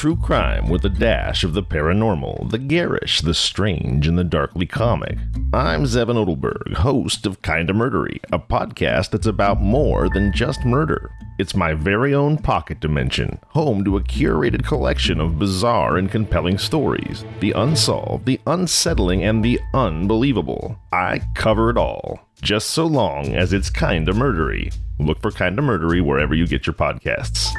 true crime with a dash of the paranormal, the garish, the strange, and the darkly comic. I'm Zevin Odelberg, host of Kinda Murdery, a podcast that's about more than just murder. It's my very own pocket dimension, home to a curated collection of bizarre and compelling stories the unsolved, the unsettling, and the unbelievable. I cover it all, just so long as it's kinda murdery. Look for Kinda Murdery wherever you get your podcasts.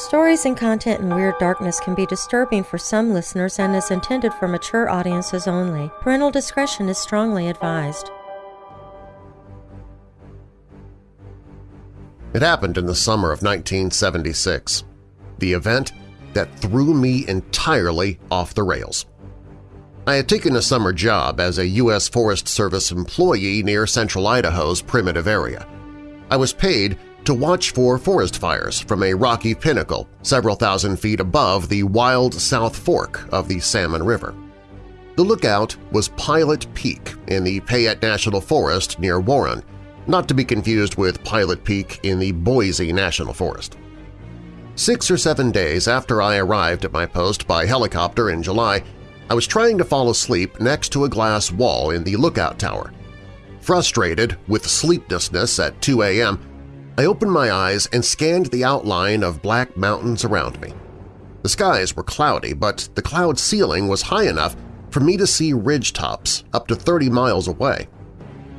Stories and content in Weird Darkness can be disturbing for some listeners and is intended for mature audiences only. Parental discretion is strongly advised. It happened in the summer of 1976, the event that threw me entirely off the rails. I had taken a summer job as a U.S. Forest Service employee near central Idaho's primitive area. I was paid to watch for forest fires from a rocky pinnacle several thousand feet above the wild South Fork of the Salmon River. The lookout was Pilot Peak in the Payette National Forest near Warren, not to be confused with Pilot Peak in the Boise National Forest. Six or seven days after I arrived at my post by helicopter in July, I was trying to fall asleep next to a glass wall in the lookout tower. Frustrated with sleeplessness at 2 a.m., I opened my eyes and scanned the outline of black mountains around me. The skies were cloudy, but the cloud ceiling was high enough for me to see ridge tops up to 30 miles away.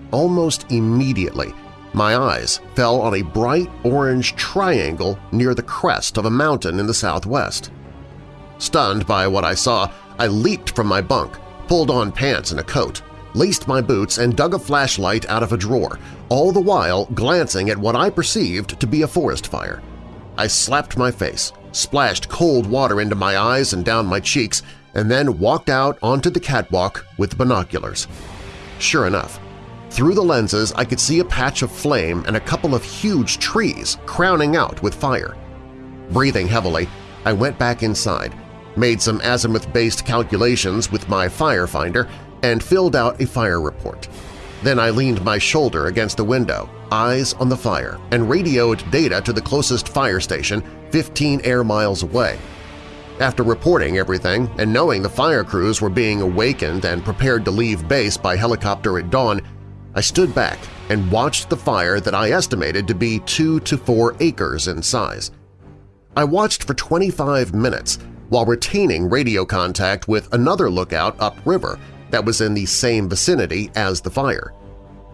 Almost immediately, my eyes fell on a bright orange triangle near the crest of a mountain in the southwest. Stunned by what I saw, I leaped from my bunk, pulled on pants and a coat, laced my boots, and dug a flashlight out of a drawer, all the while glancing at what I perceived to be a forest fire. I slapped my face, splashed cold water into my eyes and down my cheeks, and then walked out onto the catwalk with binoculars. Sure enough, through the lenses I could see a patch of flame and a couple of huge trees crowning out with fire. Breathing heavily, I went back inside, made some azimuth-based calculations with my firefinder, and filled out a fire report. Then I leaned my shoulder against the window, eyes on the fire, and radioed data to the closest fire station 15 air miles away. After reporting everything and knowing the fire crews were being awakened and prepared to leave base by helicopter at dawn, I stood back and watched the fire that I estimated to be 2 to 4 acres in size. I watched for 25 minutes while retaining radio contact with another lookout upriver that was in the same vicinity as the fire.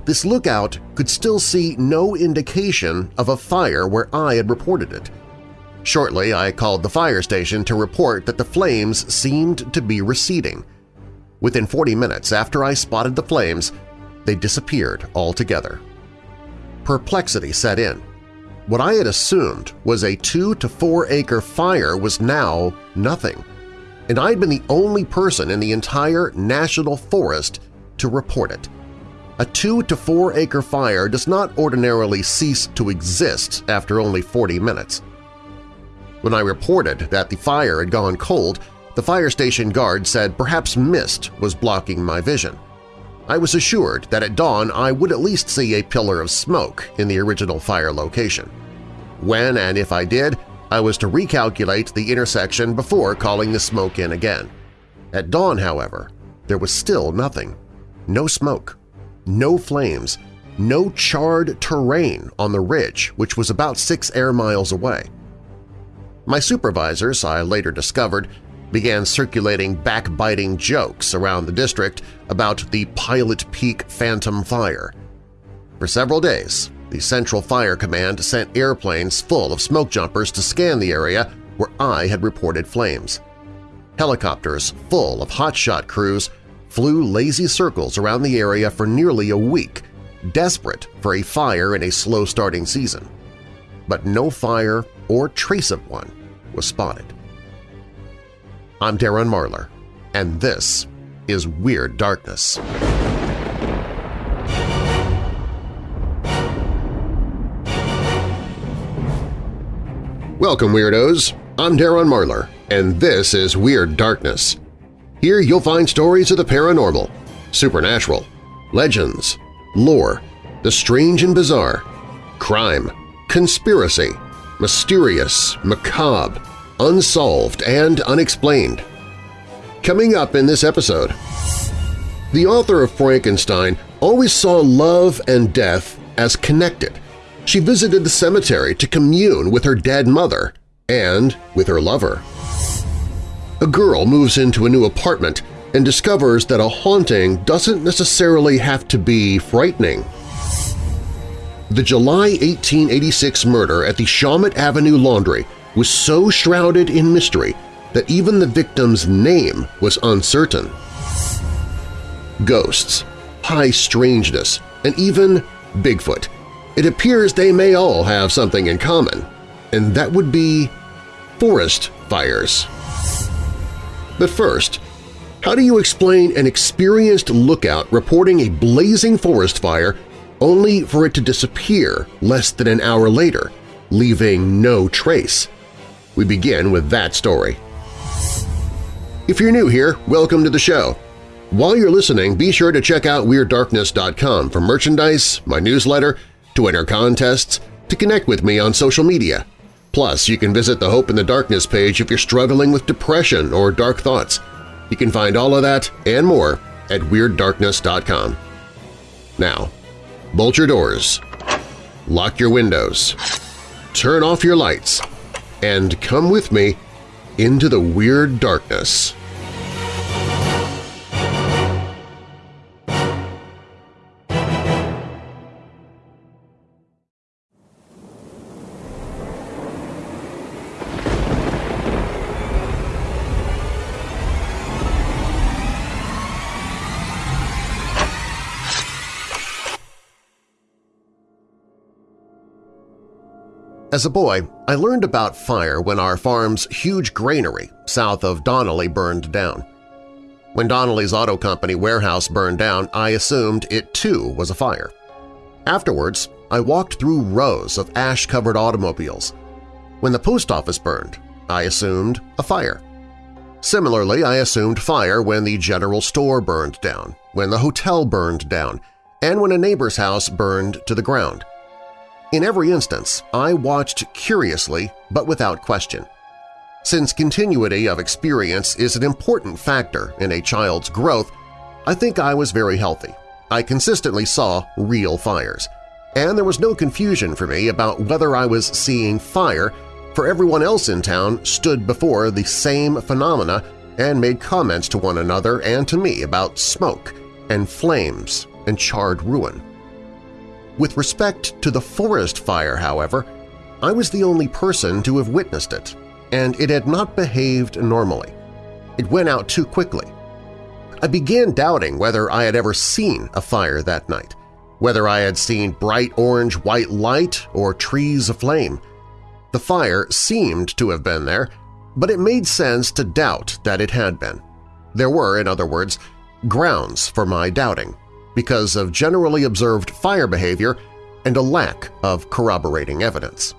This lookout could still see no indication of a fire where I had reported it. Shortly, I called the fire station to report that the flames seemed to be receding. Within 40 minutes after I spotted the flames, they disappeared altogether. Perplexity set in. What I had assumed was a two to four acre fire was now nothing and I'd been the only person in the entire national forest to report it. A two to four acre fire does not ordinarily cease to exist after only 40 minutes. When I reported that the fire had gone cold, the fire station guard said perhaps mist was blocking my vision. I was assured that at dawn I would at least see a pillar of smoke in the original fire location. When and if I did, I was to recalculate the intersection before calling the smoke in again. At dawn, however, there was still nothing. No smoke, no flames, no charred terrain on the ridge, which was about six air miles away. My supervisors, I later discovered, began circulating backbiting jokes around the district about the Pilot Peak Phantom Fire. For several days, the Central Fire Command sent airplanes full of smoke jumpers to scan the area where I had reported flames. Helicopters full of hotshot crews flew lazy circles around the area for nearly a week, desperate for a fire in a slow-starting season. But no fire or trace of one was spotted. I'm Darren Marlar, and this is Weird Darkness. Welcome, Weirdos! I'm Darren Marlar, and this is Weird Darkness. Here you'll find stories of the paranormal, supernatural, legends, lore, the strange and bizarre, crime, conspiracy, mysterious, macabre, unsolved and unexplained. Coming up in this episode, the author of Frankenstein always saw love and death as connected. She visited the cemetery to commune with her dead mother and with her lover. A girl moves into a new apartment and discovers that a haunting doesn't necessarily have to be frightening. The July 1886 murder at the Shawmut Avenue Laundry was so shrouded in mystery that even the victim's name was uncertain. Ghosts, high strangeness, and even Bigfoot. It appears they may all have something in common, and that would be forest fires. But first, how do you explain an experienced lookout reporting a blazing forest fire only for it to disappear less than an hour later, leaving no trace? We begin with that story. If you're new here, welcome to the show. While you're listening, be sure to check out WeirdDarkness.com for merchandise, my newsletter, to enter contests, to connect with me on social media. Plus, you can visit the Hope in the Darkness page if you're struggling with depression or dark thoughts. You can find all of that and more at WeirdDarkness.com. Now, bolt your doors, lock your windows, turn off your lights, and come with me into the Weird Darkness. As a boy, I learned about fire when our farm's huge granary south of Donnelly burned down. When Donnelly's auto company warehouse burned down, I assumed it too was a fire. Afterwards, I walked through rows of ash-covered automobiles. When the post office burned, I assumed a fire. Similarly, I assumed fire when the general store burned down, when the hotel burned down, and when a neighbor's house burned to the ground – in every instance, I watched curiously but without question. Since continuity of experience is an important factor in a child's growth, I think I was very healthy. I consistently saw real fires, and there was no confusion for me about whether I was seeing fire, for everyone else in town stood before the same phenomena and made comments to one another and to me about smoke and flames and charred ruin. With respect to the forest fire, however, I was the only person to have witnessed it, and it had not behaved normally. It went out too quickly. I began doubting whether I had ever seen a fire that night, whether I had seen bright orange-white light or trees aflame. The fire seemed to have been there, but it made sense to doubt that it had been. There were, in other words, grounds for my doubting because of generally observed fire behavior and a lack of corroborating evidence.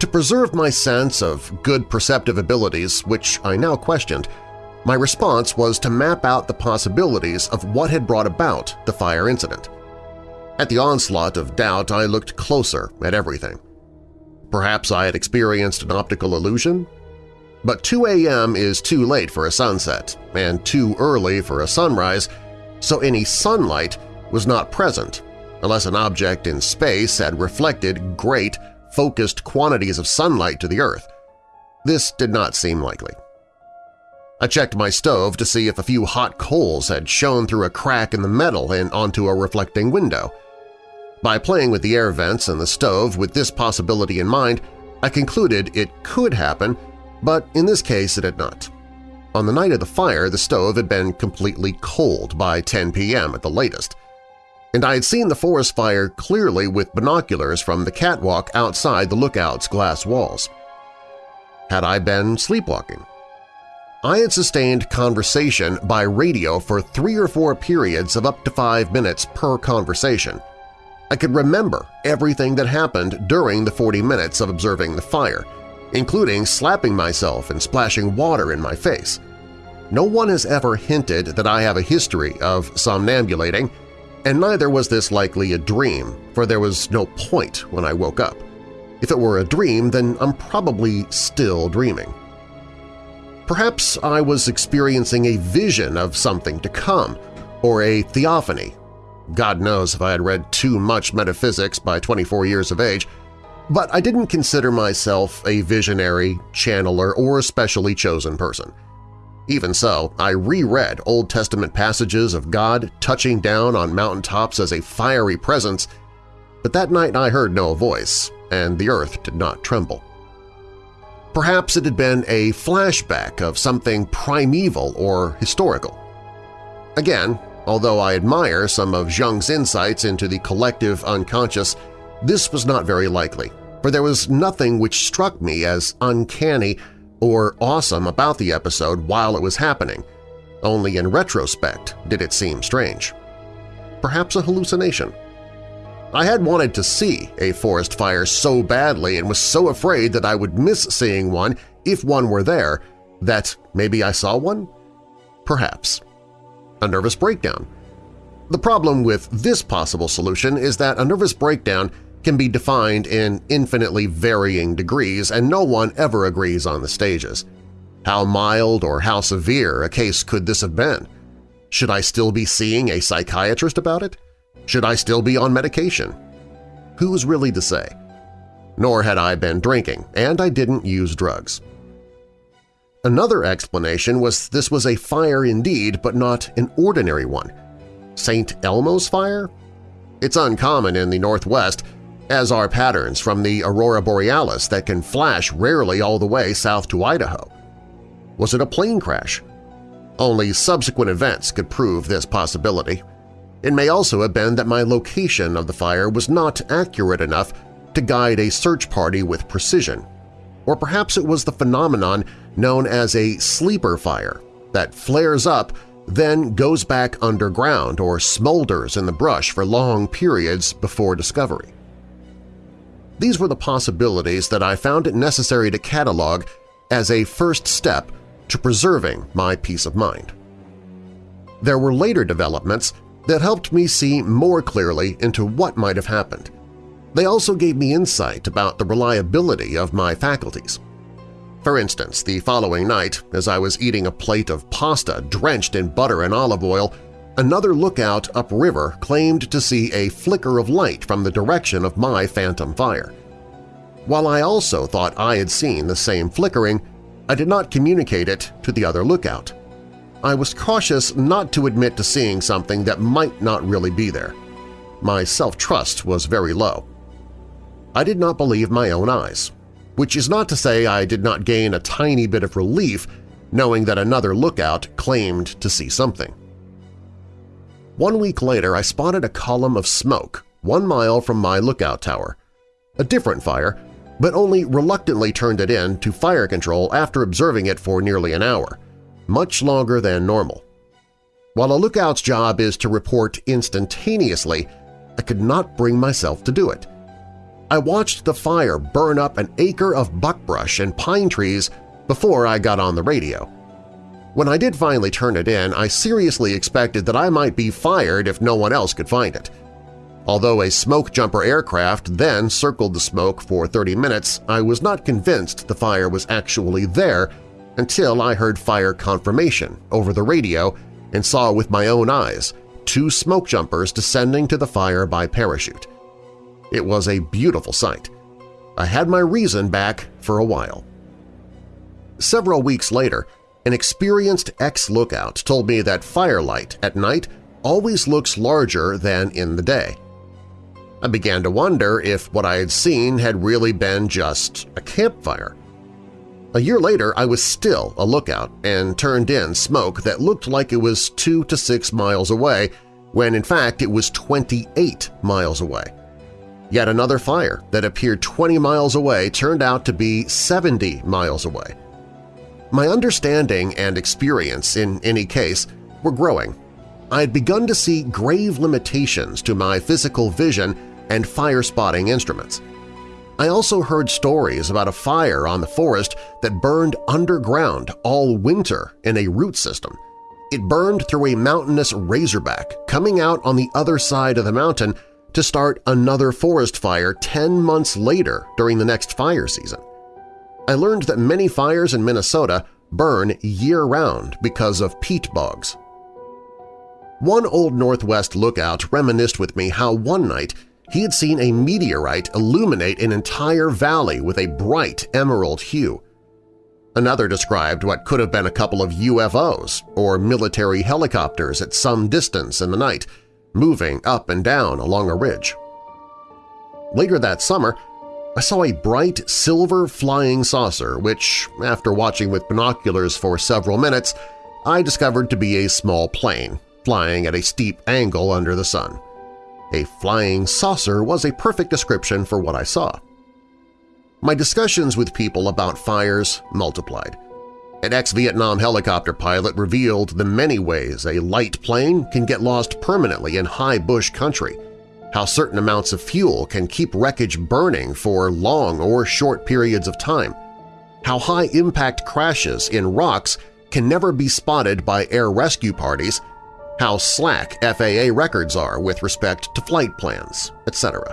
To preserve my sense of good perceptive abilities, which I now questioned, my response was to map out the possibilities of what had brought about the fire incident. At the onslaught of doubt, I looked closer at everything. Perhaps I had experienced an optical illusion? But 2 a.m. is too late for a sunset and too early for a sunrise, so any sunlight was not present unless an object in space had reflected great, focused quantities of sunlight to the Earth. This did not seem likely. I checked my stove to see if a few hot coals had shone through a crack in the metal and onto a reflecting window. By playing with the air vents in the stove with this possibility in mind, I concluded it could happen, but in this case it had not. On the night of the fire, the stove had been completely cold by 10 p.m. at the latest, and I had seen the forest fire clearly with binoculars from the catwalk outside the lookout's glass walls. Had I been sleepwalking? I had sustained conversation by radio for three or four periods of up to five minutes per conversation. I could remember everything that happened during the 40 minutes of observing the fire, including slapping myself and splashing water in my face. No one has ever hinted that I have a history of somnambulating, and neither was this likely a dream, for there was no point when I woke up. If it were a dream, then I'm probably still dreaming. Perhaps I was experiencing a vision of something to come, or a theophany. God knows if I had read too much metaphysics by 24 years of age, but I didn't consider myself a visionary, channeler, or specially chosen person. Even so, I reread Old Testament passages of God touching down on mountaintops as a fiery presence, but that night I heard no voice, and the earth did not tremble. Perhaps it had been a flashback of something primeval or historical. Again, although I admire some of Jung's insights into the collective unconscious, this was not very likely, for there was nothing which struck me as uncanny or awesome about the episode while it was happening. Only in retrospect did it seem strange. Perhaps a hallucination. I had wanted to see a forest fire so badly and was so afraid that I would miss seeing one if one were there that maybe I saw one? Perhaps. A nervous breakdown. The problem with this possible solution is that a nervous breakdown can be defined in infinitely varying degrees and no one ever agrees on the stages. How mild or how severe a case could this have been? Should I still be seeing a psychiatrist about it? Should I still be on medication? Who's really to say? Nor had I been drinking, and I didn't use drugs. Another explanation was this was a fire indeed, but not an ordinary one. St. Elmo's fire? It's uncommon in the Northwest, as are patterns from the aurora borealis that can flash rarely all the way south to Idaho. Was it a plane crash? Only subsequent events could prove this possibility. It may also have been that my location of the fire was not accurate enough to guide a search party with precision. Or perhaps it was the phenomenon known as a sleeper fire that flares up then goes back underground or smolders in the brush for long periods before discovery. These were the possibilities that I found it necessary to catalog as a first step to preserving my peace of mind. There were later developments that helped me see more clearly into what might have happened. They also gave me insight about the reliability of my faculties. For instance, the following night, as I was eating a plate of pasta drenched in butter and olive oil, another lookout upriver claimed to see a flicker of light from the direction of my phantom fire. While I also thought I had seen the same flickering, I did not communicate it to the other lookout. I was cautious not to admit to seeing something that might not really be there. My self-trust was very low. I did not believe my own eyes, which is not to say I did not gain a tiny bit of relief knowing that another lookout claimed to see something. One week later, I spotted a column of smoke one mile from my lookout tower. A different fire, but only reluctantly turned it in to fire control after observing it for nearly an hour much longer than normal. While a lookout's job is to report instantaneously, I could not bring myself to do it. I watched the fire burn up an acre of buckbrush and pine trees before I got on the radio. When I did finally turn it in, I seriously expected that I might be fired if no one else could find it. Although a smoke jumper aircraft then circled the smoke for 30 minutes, I was not convinced the fire was actually there until I heard fire confirmation over the radio and saw with my own eyes two smoke jumpers descending to the fire by parachute. It was a beautiful sight. I had my reason back for a while. Several weeks later, an experienced ex-lookout told me that firelight at night always looks larger than in the day. I began to wonder if what I had seen had really been just a campfire. A year later, I was still a lookout and turned in smoke that looked like it was 2 to 6 miles away when in fact it was 28 miles away. Yet another fire that appeared 20 miles away turned out to be 70 miles away. My understanding and experience in any case were growing. I had begun to see grave limitations to my physical vision and fire-spotting instruments. I also heard stories about a fire on the forest that burned underground all winter in a root system. It burned through a mountainous razorback, coming out on the other side of the mountain to start another forest fire 10 months later during the next fire season. I learned that many fires in Minnesota burn year-round because of peat bogs. One old Northwest lookout reminisced with me how one night he had seen a meteorite illuminate an entire valley with a bright emerald hue. Another described what could have been a couple of UFOs or military helicopters at some distance in the night, moving up and down along a ridge. Later that summer, I saw a bright silver flying saucer which, after watching with binoculars for several minutes, I discovered to be a small plane flying at a steep angle under the sun. A flying saucer was a perfect description for what I saw. My discussions with people about fires multiplied. An ex-Vietnam helicopter pilot revealed the many ways a light plane can get lost permanently in high bush country, how certain amounts of fuel can keep wreckage burning for long or short periods of time, how high-impact crashes in rocks can never be spotted by air rescue parties how slack FAA records are with respect to flight plans, etc.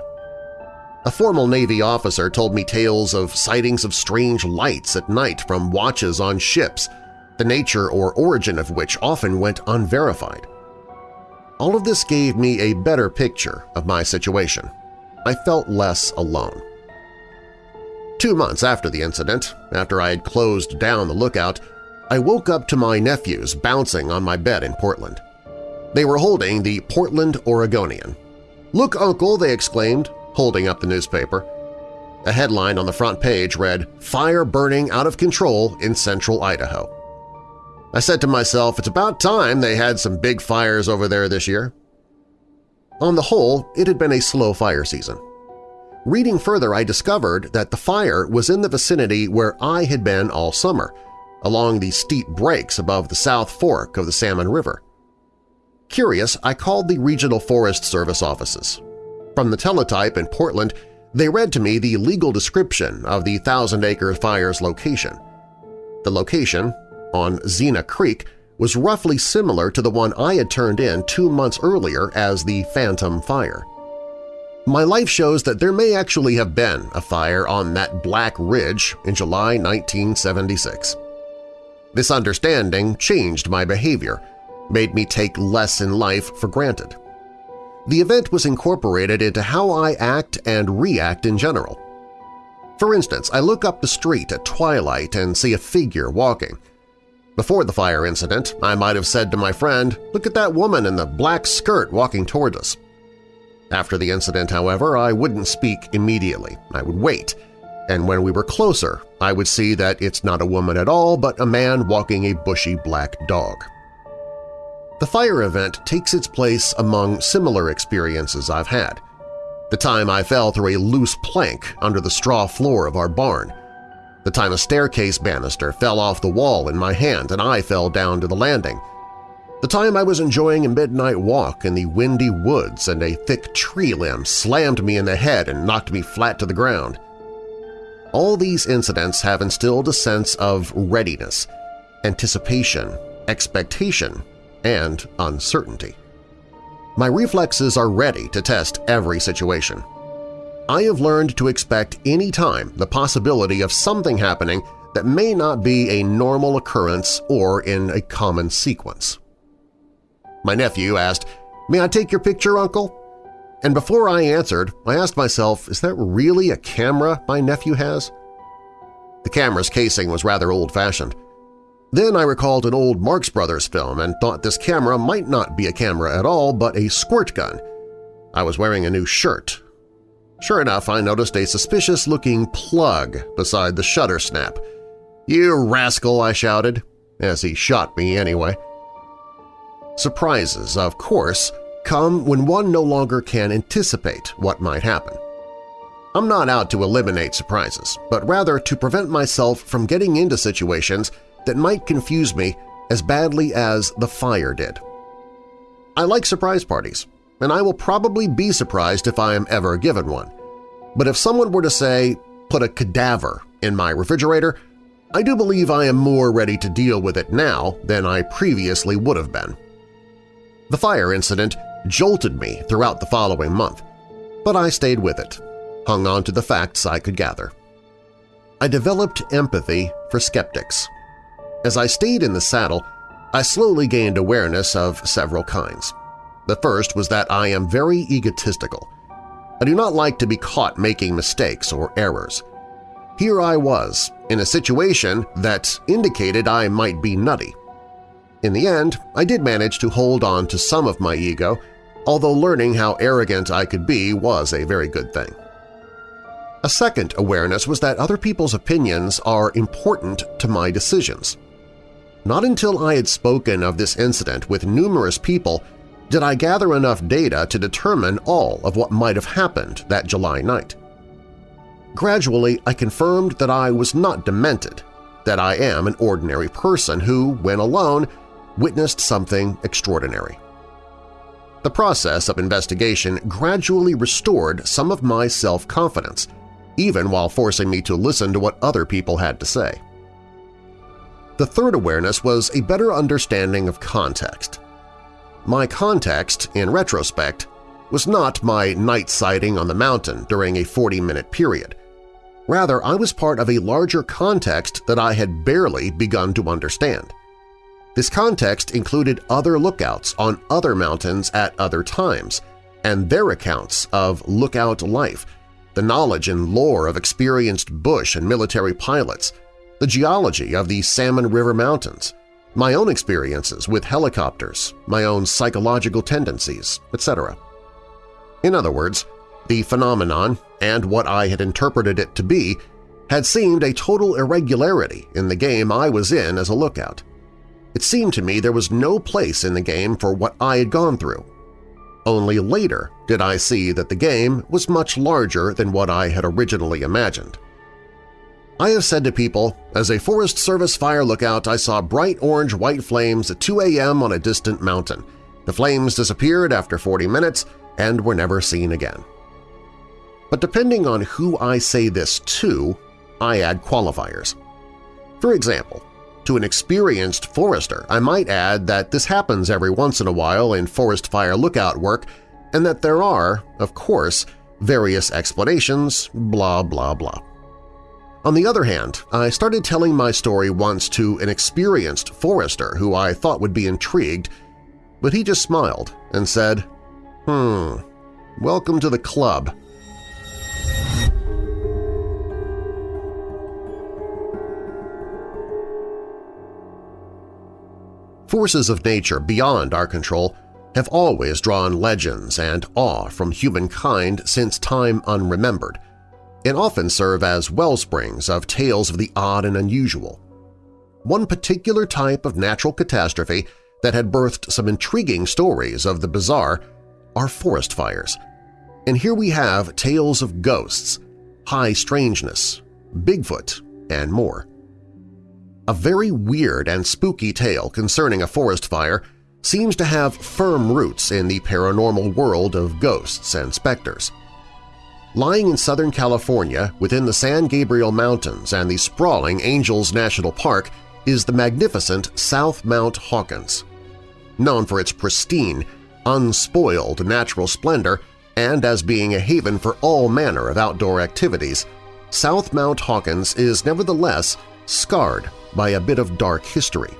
A formal Navy officer told me tales of sightings of strange lights at night from watches on ships, the nature or origin of which often went unverified. All of this gave me a better picture of my situation. I felt less alone. Two months after the incident, after I had closed down the lookout, I woke up to my nephews bouncing on my bed in Portland. They were holding the Portland Oregonian. "'Look, Uncle!' they exclaimed, holding up the newspaper. A headline on the front page read, Fire Burning Out of Control in Central Idaho. I said to myself, it's about time they had some big fires over there this year. On the whole, it had been a slow fire season. Reading further, I discovered that the fire was in the vicinity where I had been all summer, along the steep breaks above the South Fork of the Salmon River. Curious, I called the Regional Forest Service offices. From the teletype in Portland, they read to me the legal description of the Thousand Acre Fire's location. The location, on Zena Creek, was roughly similar to the one I had turned in two months earlier as the Phantom Fire. My life shows that there may actually have been a fire on that Black Ridge in July 1976. This understanding changed my behavior, made me take less in life for granted. The event was incorporated into how I act and react in general. For instance, I look up the street at twilight and see a figure walking. Before the fire incident, I might have said to my friend, look at that woman in the black skirt walking toward us. After the incident, however, I wouldn't speak immediately. I would wait, and when we were closer, I would see that it's not a woman at all but a man walking a bushy black dog. The fire event takes its place among similar experiences I've had. The time I fell through a loose plank under the straw floor of our barn. The time a staircase banister fell off the wall in my hand and I fell down to the landing. The time I was enjoying a midnight walk in the windy woods and a thick tree limb slammed me in the head and knocked me flat to the ground. All these incidents have instilled a sense of readiness, anticipation, expectation, and uncertainty. My reflexes are ready to test every situation. I have learned to expect any time the possibility of something happening that may not be a normal occurrence or in a common sequence. My nephew asked, May I take your picture, Uncle? And before I answered, I asked myself, is that really a camera my nephew has? The camera's casing was rather old-fashioned. Then I recalled an old Marx Brothers film and thought this camera might not be a camera at all but a squirt gun. I was wearing a new shirt. Sure enough, I noticed a suspicious-looking plug beside the shutter snap. "'You rascal!' I shouted, as he shot me anyway. Surprises, of course, come when one no longer can anticipate what might happen. I'm not out to eliminate surprises, but rather to prevent myself from getting into situations that might confuse me as badly as the fire did. I like surprise parties, and I will probably be surprised if I am ever given one. But if someone were to say, put a cadaver in my refrigerator, I do believe I am more ready to deal with it now than I previously would have been. The fire incident jolted me throughout the following month. but I stayed with it, hung on to the facts I could gather. I developed empathy for skeptics. As I stayed in the saddle, I slowly gained awareness of several kinds. The first was that I am very egotistical. I do not like to be caught making mistakes or errors. Here I was, in a situation that indicated I might be nutty. In the end, I did manage to hold on to some of my ego, although learning how arrogant I could be was a very good thing. A second awareness was that other people's opinions are important to my decisions. Not until I had spoken of this incident with numerous people did I gather enough data to determine all of what might have happened that July night. Gradually, I confirmed that I was not demented, that I am an ordinary person who, when alone, witnessed something extraordinary. The process of investigation gradually restored some of my self-confidence, even while forcing me to listen to what other people had to say. The third awareness was a better understanding of context. My context, in retrospect, was not my night sighting on the mountain during a 40-minute period. Rather, I was part of a larger context that I had barely begun to understand. This context included other lookouts on other mountains at other times, and their accounts of lookout life, the knowledge and lore of experienced bush and military pilots, the geology of the Salmon River Mountains, my own experiences with helicopters, my own psychological tendencies, etc. In other words, the phenomenon and what I had interpreted it to be had seemed a total irregularity in the game I was in as a lookout. It seemed to me there was no place in the game for what I had gone through. Only later did I see that the game was much larger than what I had originally imagined. I have said to people, as a Forest Service fire lookout I saw bright orange-white flames at 2 a.m. on a distant mountain. The flames disappeared after 40 minutes and were never seen again. But depending on who I say this to, I add qualifiers. For example, to an experienced forester, I might add that this happens every once in a while in forest fire lookout work and that there are, of course, various explanations, blah blah blah. On the other hand, I started telling my story once to an experienced forester who I thought would be intrigued, but he just smiled and said, Hmm, welcome to the club. Forces of nature beyond our control have always drawn legends and awe from humankind since time unremembered – and often serve as wellsprings of tales of the odd and unusual. One particular type of natural catastrophe that had birthed some intriguing stories of the bizarre are forest fires. And here we have tales of ghosts, high strangeness, Bigfoot, and more. A very weird and spooky tale concerning a forest fire seems to have firm roots in the paranormal world of ghosts and specters. Lying in Southern California within the San Gabriel Mountains and the sprawling Angeles National Park is the magnificent South Mount Hawkins. Known for its pristine, unspoiled natural splendor and as being a haven for all manner of outdoor activities, South Mount Hawkins is nevertheless scarred by a bit of dark history.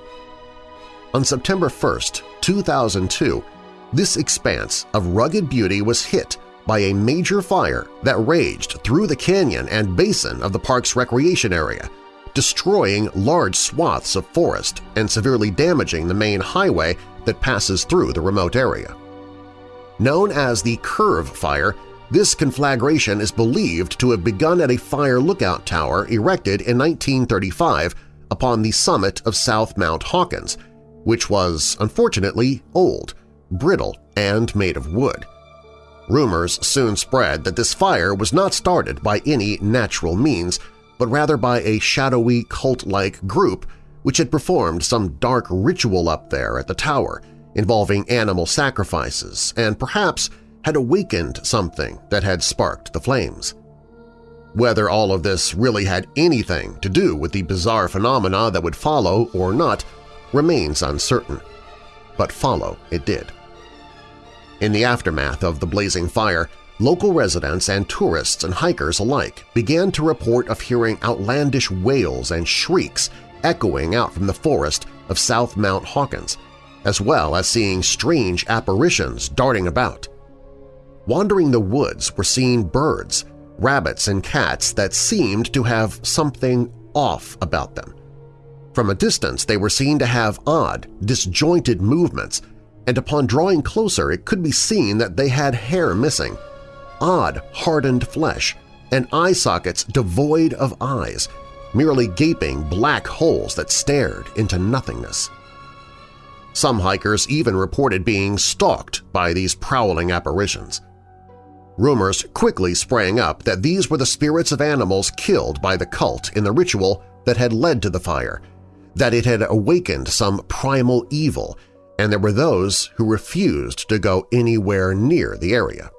On September 1, 2002, this expanse of rugged beauty was hit by a major fire that raged through the canyon and basin of the park's recreation area, destroying large swaths of forest and severely damaging the main highway that passes through the remote area. Known as the Curve Fire, this conflagration is believed to have begun at a fire lookout tower erected in 1935 upon the summit of South Mount Hawkins, which was, unfortunately, old, brittle, and made of wood. Rumors soon spread that this fire was not started by any natural means, but rather by a shadowy cult-like group which had performed some dark ritual up there at the tower involving animal sacrifices and perhaps had awakened something that had sparked the flames. Whether all of this really had anything to do with the bizarre phenomena that would follow or not remains uncertain, but follow it did. In the aftermath of the blazing fire, local residents and tourists and hikers alike began to report of hearing outlandish wails and shrieks echoing out from the forest of South Mount Hawkins, as well as seeing strange apparitions darting about. Wandering the woods were seen birds, rabbits, and cats that seemed to have something off about them. From a distance they were seen to have odd, disjointed movements, and upon drawing closer it could be seen that they had hair missing, odd, hardened flesh, and eye sockets devoid of eyes, merely gaping black holes that stared into nothingness. Some hikers even reported being stalked by these prowling apparitions. Rumors quickly sprang up that these were the spirits of animals killed by the cult in the ritual that had led to the fire, that it had awakened some primal evil, and there were those who refused to go anywhere near the area.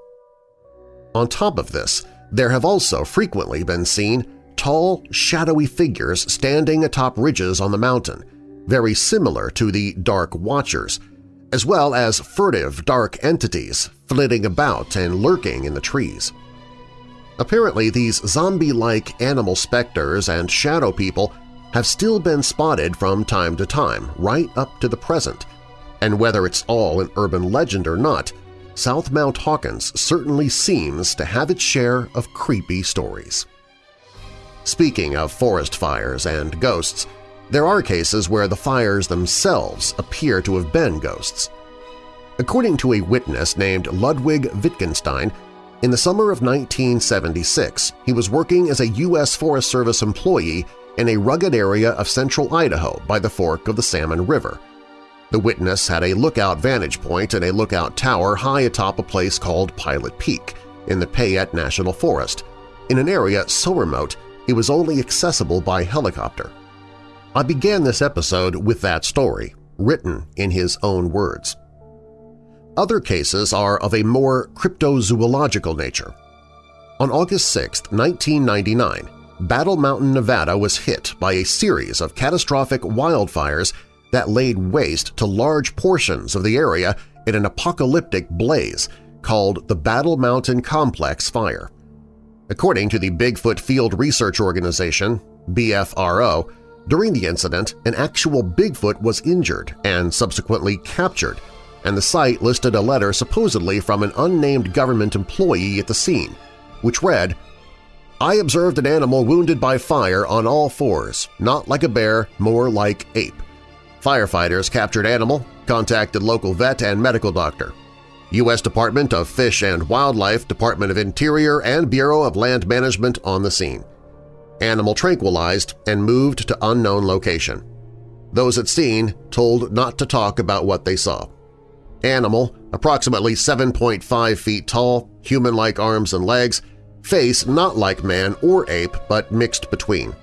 On top of this, there have also frequently been seen tall, shadowy figures standing atop ridges on the mountain, very similar to the Dark Watchers, as well as furtive dark entities flitting about and lurking in the trees. Apparently, these zombie-like animal specters and shadow people have still been spotted from time to time, right up to the present, and whether it's all an urban legend or not, South Mount Hawkins certainly seems to have its share of creepy stories. Speaking of forest fires and ghosts, there are cases where the fires themselves appear to have been ghosts. According to a witness named Ludwig Wittgenstein, in the summer of 1976 he was working as a U.S. Forest Service employee in a rugged area of central Idaho by the fork of the Salmon River. The witness had a lookout vantage point and a lookout tower high atop a place called Pilot Peak in the Payette National Forest, in an area so remote it was only accessible by helicopter. I began this episode with that story, written in his own words. Other cases are of a more cryptozoological nature. On August 6, 1999, Battle Mountain, Nevada was hit by a series of catastrophic wildfires that laid waste to large portions of the area in an apocalyptic blaze called the Battle Mountain Complex Fire. According to the Bigfoot Field Research Organization, BFRO, during the incident, an actual Bigfoot was injured and subsequently captured, and the site listed a letter supposedly from an unnamed government employee at the scene, which read, I observed an animal wounded by fire on all fours, not like a bear, more like ape. Firefighters captured animal, contacted local vet and medical doctor. U.S. Department of Fish and Wildlife, Department of Interior, and Bureau of Land Management on the scene. Animal tranquilized and moved to unknown location. Those at scene told not to talk about what they saw. Animal, approximately 7.5 feet tall, human-like arms and legs, face not like man or ape but mixed between.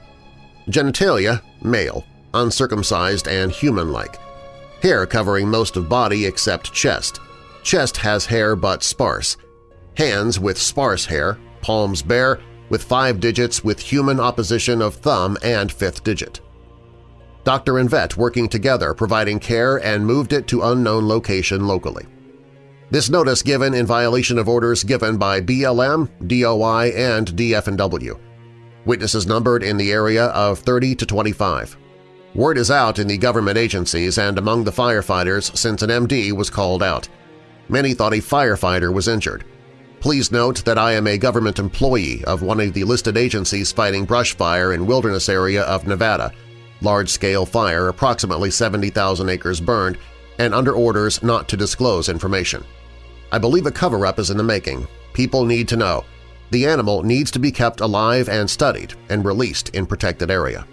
Genitalia, male, uncircumcised and human-like. Hair covering most of body except chest. Chest has hair but sparse. Hands with sparse hair, palms bare, with five digits with human opposition of thumb and fifth digit. Doctor and vet working together providing care and moved it to unknown location locally. This notice given in violation of orders given by BLM, DOI, and DF&W. Witnesses numbered in the area of 30 to 25. Word is out in the government agencies and among the firefighters since an MD was called out. Many thought a firefighter was injured. Please note that I am a government employee of one of the listed agencies fighting brush fire in wilderness area of Nevada, large-scale fire, approximately 70,000 acres burned, and under orders not to disclose information. I believe a cover-up is in the making. People need to know. The animal needs to be kept alive and studied and released in protected area.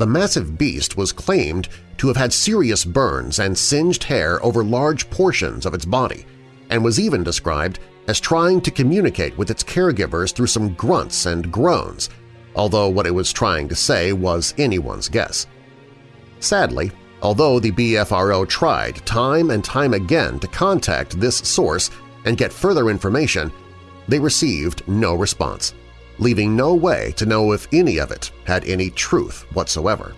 The massive beast was claimed to have had serious burns and singed hair over large portions of its body, and was even described as trying to communicate with its caregivers through some grunts and groans, although what it was trying to say was anyone's guess. Sadly, although the BFRO tried time and time again to contact this source and get further information, they received no response, leaving no way to know if any of it had any truth whatsoever.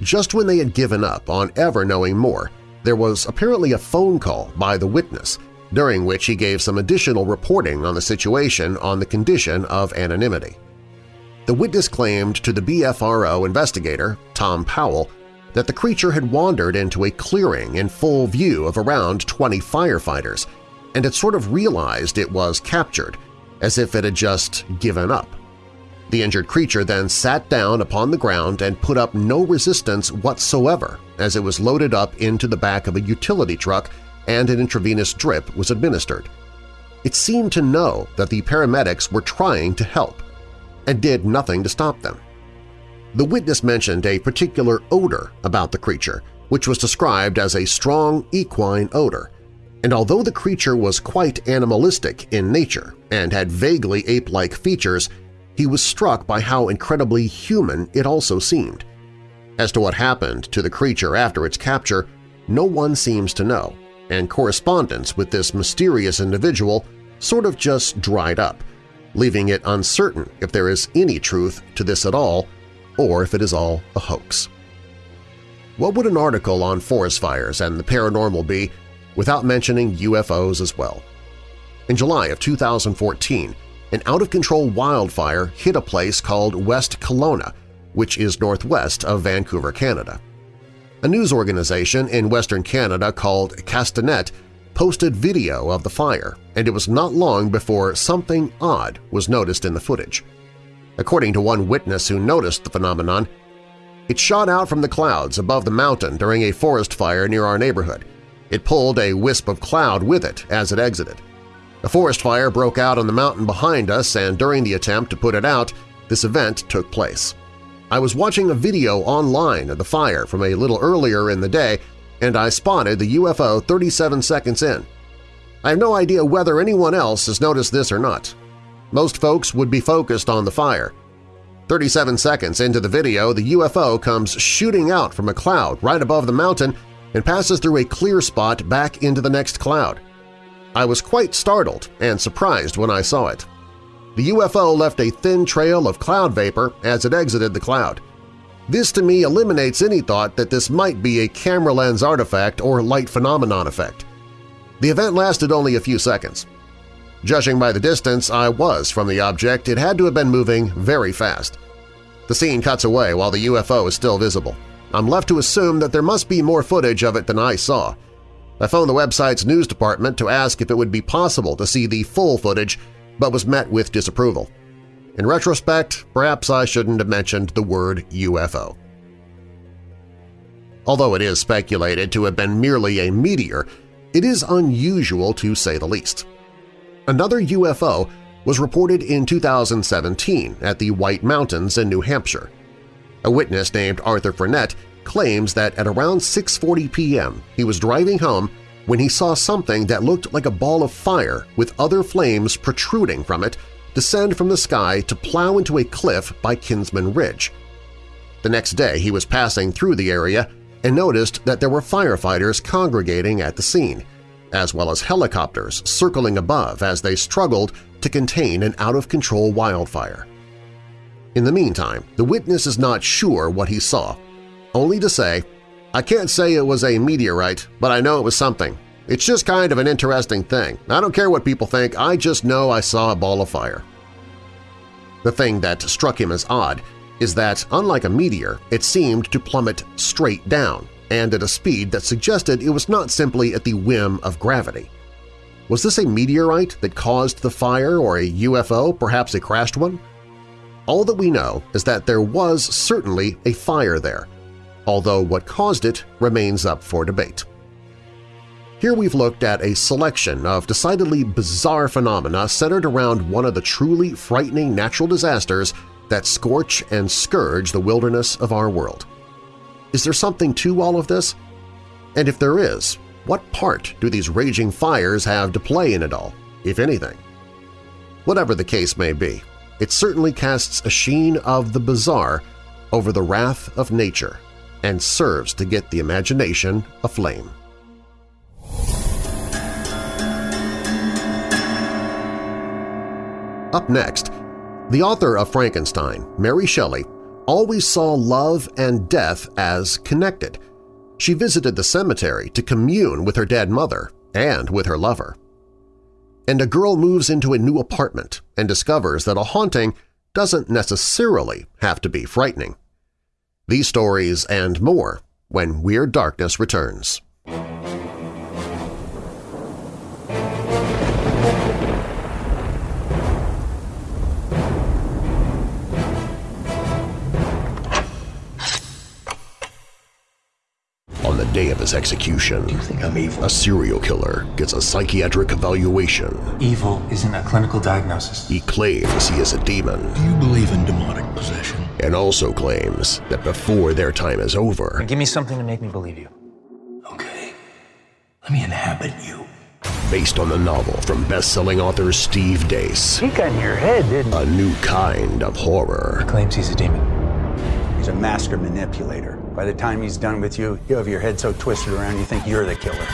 Just when they had given up on ever knowing more, there was apparently a phone call by the witness during which he gave some additional reporting on the situation on the condition of anonymity. The witness claimed to the BFRO investigator, Tom Powell, that the creature had wandered into a clearing in full view of around 20 firefighters and had sort of realized it was captured, as if it had just given up. The injured creature then sat down upon the ground and put up no resistance whatsoever as it was loaded up into the back of a utility truck and an intravenous drip was administered. It seemed to know that the paramedics were trying to help and did nothing to stop them. The witness mentioned a particular odor about the creature, which was described as a strong equine odor, and although the creature was quite animalistic in nature and had vaguely ape-like features, he was struck by how incredibly human it also seemed. As to what happened to the creature after its capture, no one seems to know, and correspondence with this mysterious individual sort of just dried up, leaving it uncertain if there is any truth to this at all or if it is all a hoax. What would an article on forest fires and the paranormal be without mentioning UFOs as well? In July of 2014, an out-of-control wildfire hit a place called West Kelowna, which is northwest of Vancouver, Canada. A news organization in Western Canada called Castanet posted video of the fire, and it was not long before something odd was noticed in the footage. According to one witness who noticed the phenomenon, it shot out from the clouds above the mountain during a forest fire near our neighborhood. It pulled a wisp of cloud with it as it exited. A forest fire broke out on the mountain behind us, and during the attempt to put it out, this event took place. I was watching a video online of the fire from a little earlier in the day, and I spotted the UFO 37 seconds in. I have no idea whether anyone else has noticed this or not. Most folks would be focused on the fire. 37 seconds into the video, the UFO comes shooting out from a cloud right above the mountain and passes through a clear spot back into the next cloud. I was quite startled and surprised when I saw it. The UFO left a thin trail of cloud vapor as it exited the cloud. This to me eliminates any thought that this might be a camera lens artifact or light phenomenon effect. The event lasted only a few seconds. Judging by the distance I was from the object, it had to have been moving very fast. The scene cuts away while the UFO is still visible. I'm left to assume that there must be more footage of it than I saw. I phoned the website's news department to ask if it would be possible to see the full footage, but was met with disapproval. In retrospect, perhaps I shouldn't have mentioned the word UFO. Although it is speculated to have been merely a meteor, it is unusual to say the least. Another UFO was reported in 2017 at the White Mountains in New Hampshire. A witness named Arthur Frenette claims that at around 6.40 p.m. he was driving home when he saw something that looked like a ball of fire with other flames protruding from it descend from the sky to plow into a cliff by Kinsman Ridge. The next day he was passing through the area and noticed that there were firefighters congregating at the scene, as well as helicopters circling above as they struggled to contain an out-of-control wildfire. In the meantime, the witness is not sure what he saw, only to say, I can't say it was a meteorite, but I know it was something. It's just kind of an interesting thing. I don't care what people think, I just know I saw a ball of fire. The thing that struck him as odd is that, unlike a meteor, it seemed to plummet straight down and at a speed that suggested it was not simply at the whim of gravity. Was this a meteorite that caused the fire or a UFO, perhaps a crashed one? All that we know is that there was certainly a fire there, although what caused it remains up for debate. Here we've looked at a selection of decidedly bizarre phenomena centered around one of the truly frightening natural disasters that scorch and scourge the wilderness of our world. Is there something to all of this? And if there is, what part do these raging fires have to play in it all, if anything? Whatever the case may be, it certainly casts a sheen of the bizarre over the wrath of nature and serves to get the imagination aflame. Up next, the author of Frankenstein, Mary Shelley, always saw love and death as connected. She visited the cemetery to commune with her dead mother and with her lover. And a girl moves into a new apartment and discovers that a haunting doesn't necessarily have to be frightening. These stories and more when Weird Darkness returns. The day of his execution, You think I'm evil? a serial killer gets a psychiatric evaluation. Evil isn't a clinical diagnosis. He claims he is a demon Do you believe in demonic possession? and also claims that before their time is over, Give me something to make me believe you. Okay. Let me inhabit you. based on the novel from best-selling author Steve Deace, He got in your head, didn't a new kind of horror. Claims he's a demon. He's a master manipulator. By the time he's done with you, you have your head so twisted around you think you're the killer.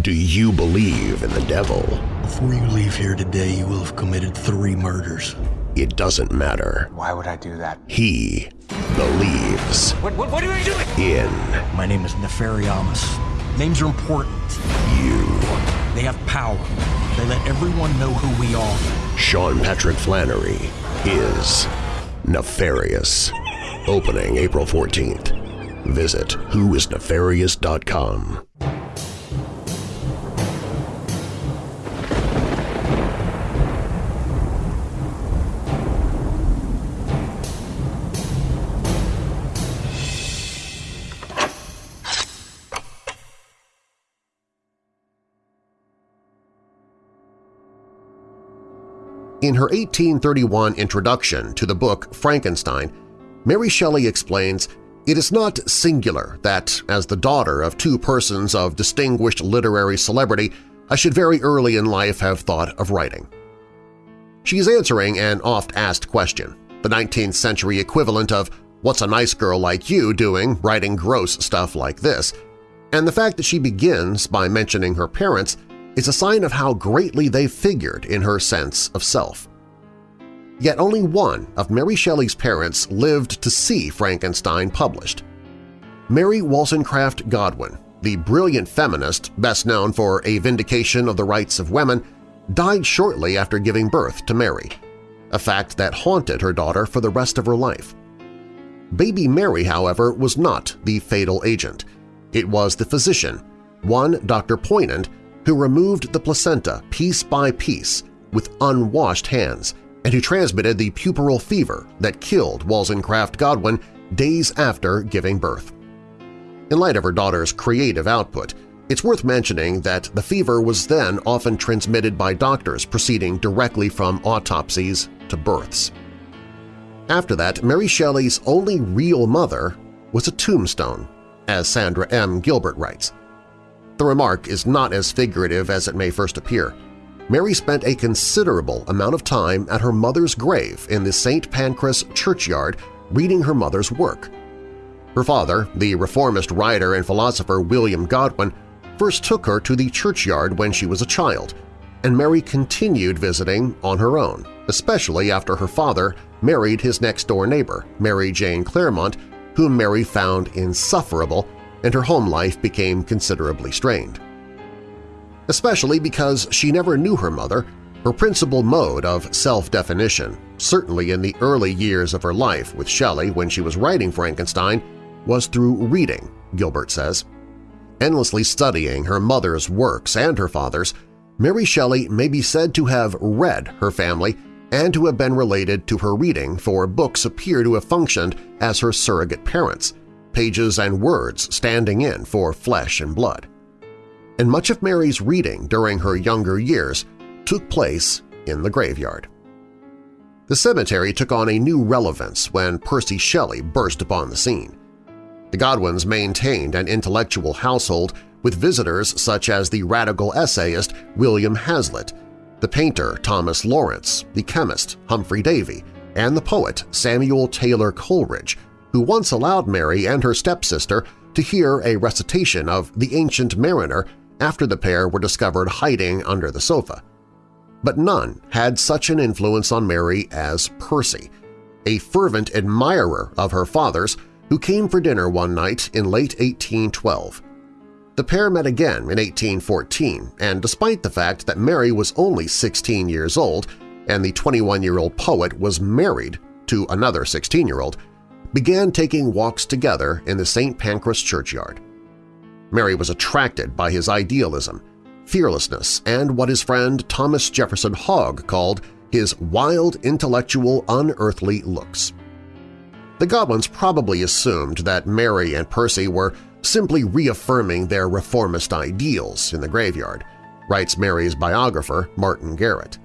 Do you believe in the devil? Before you leave here today, you will have committed three murders. It doesn't matter. Why would I do that? He believes What, what, what are you doing? in My name is Nefariamus. Names are important. you. They have power. They let everyone know who we are. Sean Patrick Flanery is nefarious. Opening April 14th. Visit whoisnefarious.com. In her 1831 introduction to the book Frankenstein, Mary Shelley explains, It is not singular that, as the daughter of two persons of distinguished literary celebrity, I should very early in life have thought of writing. She is answering an oft-asked question, the 19th century equivalent of what's a nice girl like you doing writing gross stuff like this, and the fact that she begins by mentioning her parents is a sign of how greatly they figured in her sense of self. Yet only one of Mary Shelley's parents lived to see Frankenstein published. Mary Wollstonecraft Godwin, the brilliant feminist best known for A Vindication of the Rights of Women, died shortly after giving birth to Mary, a fact that haunted her daughter for the rest of her life. Baby Mary, however, was not the fatal agent. It was the physician, one Dr. Poignand, who removed the placenta piece by piece with unwashed hands and who transmitted the puerperal fever that killed Wollstonecraft Godwin days after giving birth. In light of her daughter's creative output, it's worth mentioning that the fever was then often transmitted by doctors proceeding directly from autopsies to births. After that, Mary Shelley's only real mother was a tombstone, as Sandra M. Gilbert writes. The remark is not as figurative as it may first appear. Mary spent a considerable amount of time at her mother's grave in the St. Pancras churchyard reading her mother's work. Her father, the reformist writer and philosopher William Godwin, first took her to the churchyard when she was a child, and Mary continued visiting on her own, especially after her father married his next-door neighbor, Mary Jane Clairmont, whom Mary found insufferable and her home life became considerably strained. Especially because she never knew her mother, her principal mode of self-definition, certainly in the early years of her life with Shelley when she was writing Frankenstein, was through reading, Gilbert says. Endlessly studying her mother's works and her father's, Mary Shelley may be said to have read her family and to have been related to her reading for books appear to have functioned as her surrogate parents, pages and words standing in for flesh and blood. And much of Mary's reading during her younger years took place in the graveyard. The cemetery took on a new relevance when Percy Shelley burst upon the scene. The Godwins maintained an intellectual household with visitors such as the radical essayist William Hazlitt, the painter Thomas Lawrence, the chemist Humphry Davy, and the poet Samuel Taylor Coleridge, who once allowed Mary and her stepsister to hear a recitation of The Ancient Mariner after the pair were discovered hiding under the sofa. But none had such an influence on Mary as Percy, a fervent admirer of her father's who came for dinner one night in late 1812. The pair met again in 1814, and despite the fact that Mary was only 16 years old and the 21-year-old poet was married to another 16-year-old, began taking walks together in the St. Pancras churchyard. Mary was attracted by his idealism, fearlessness, and what his friend Thomas Jefferson Hogg called his wild, intellectual, unearthly looks. The Godwins probably assumed that Mary and Percy were simply reaffirming their reformist ideals in the graveyard, writes Mary's biographer Martin Garrett.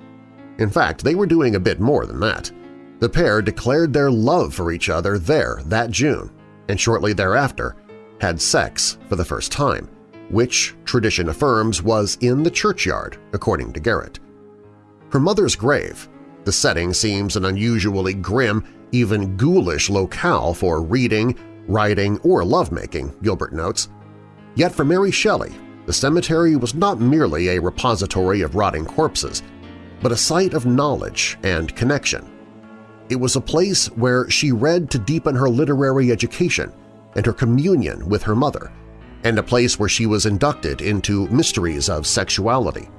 In fact, they were doing a bit more than that. The pair declared their love for each other there that June, and shortly thereafter had sex for the first time, which, tradition affirms, was in the churchyard, according to Garrett. Her mother's grave, the setting seems an unusually grim, even ghoulish locale for reading, writing, or lovemaking, Gilbert notes. Yet for Mary Shelley, the cemetery was not merely a repository of rotting corpses, but a site of knowledge and connection. It was a place where she read to deepen her literary education and her communion with her mother, and a place where she was inducted into mysteries of sexuality.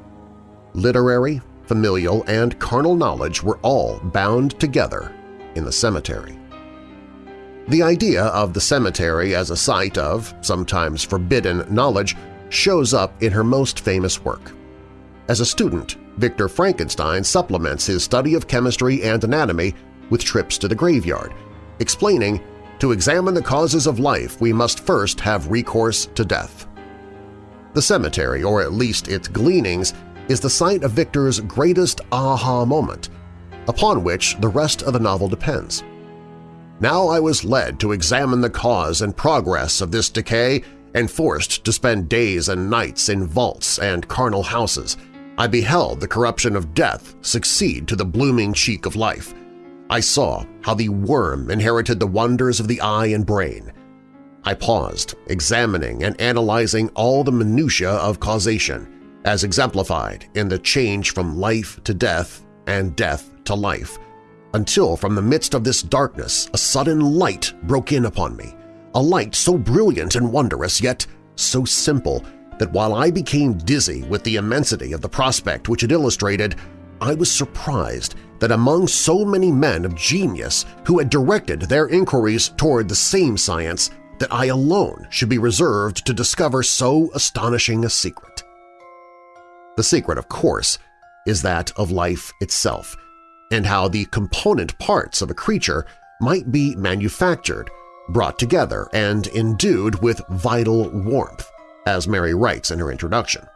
Literary, familial, and carnal knowledge were all bound together in the cemetery. The idea of the cemetery as a site of, sometimes forbidden, knowledge shows up in her most famous work. As a student, Victor Frankenstein supplements his study of chemistry and anatomy with trips to the graveyard, explaining, to examine the causes of life we must first have recourse to death. The cemetery, or at least its gleanings, is the site of Victor's greatest aha moment, upon which the rest of the novel depends. Now I was led to examine the cause and progress of this decay and forced to spend days and nights in vaults and charnel houses. I beheld the corruption of death succeed to the blooming cheek of life. I saw how the worm inherited the wonders of the eye and brain. I paused, examining and analyzing all the minutiae of causation, as exemplified in the change from life to death and death to life, until from the midst of this darkness a sudden light broke in upon me, a light so brilliant and wondrous yet so simple that while I became dizzy with the immensity of the prospect which it illustrated, I was surprised that among so many men of genius who had directed their inquiries toward the same science that I alone should be reserved to discover so astonishing a secret. The secret, of course, is that of life itself, and how the component parts of a creature might be manufactured, brought together, and endued with vital warmth, as Mary writes in her introduction.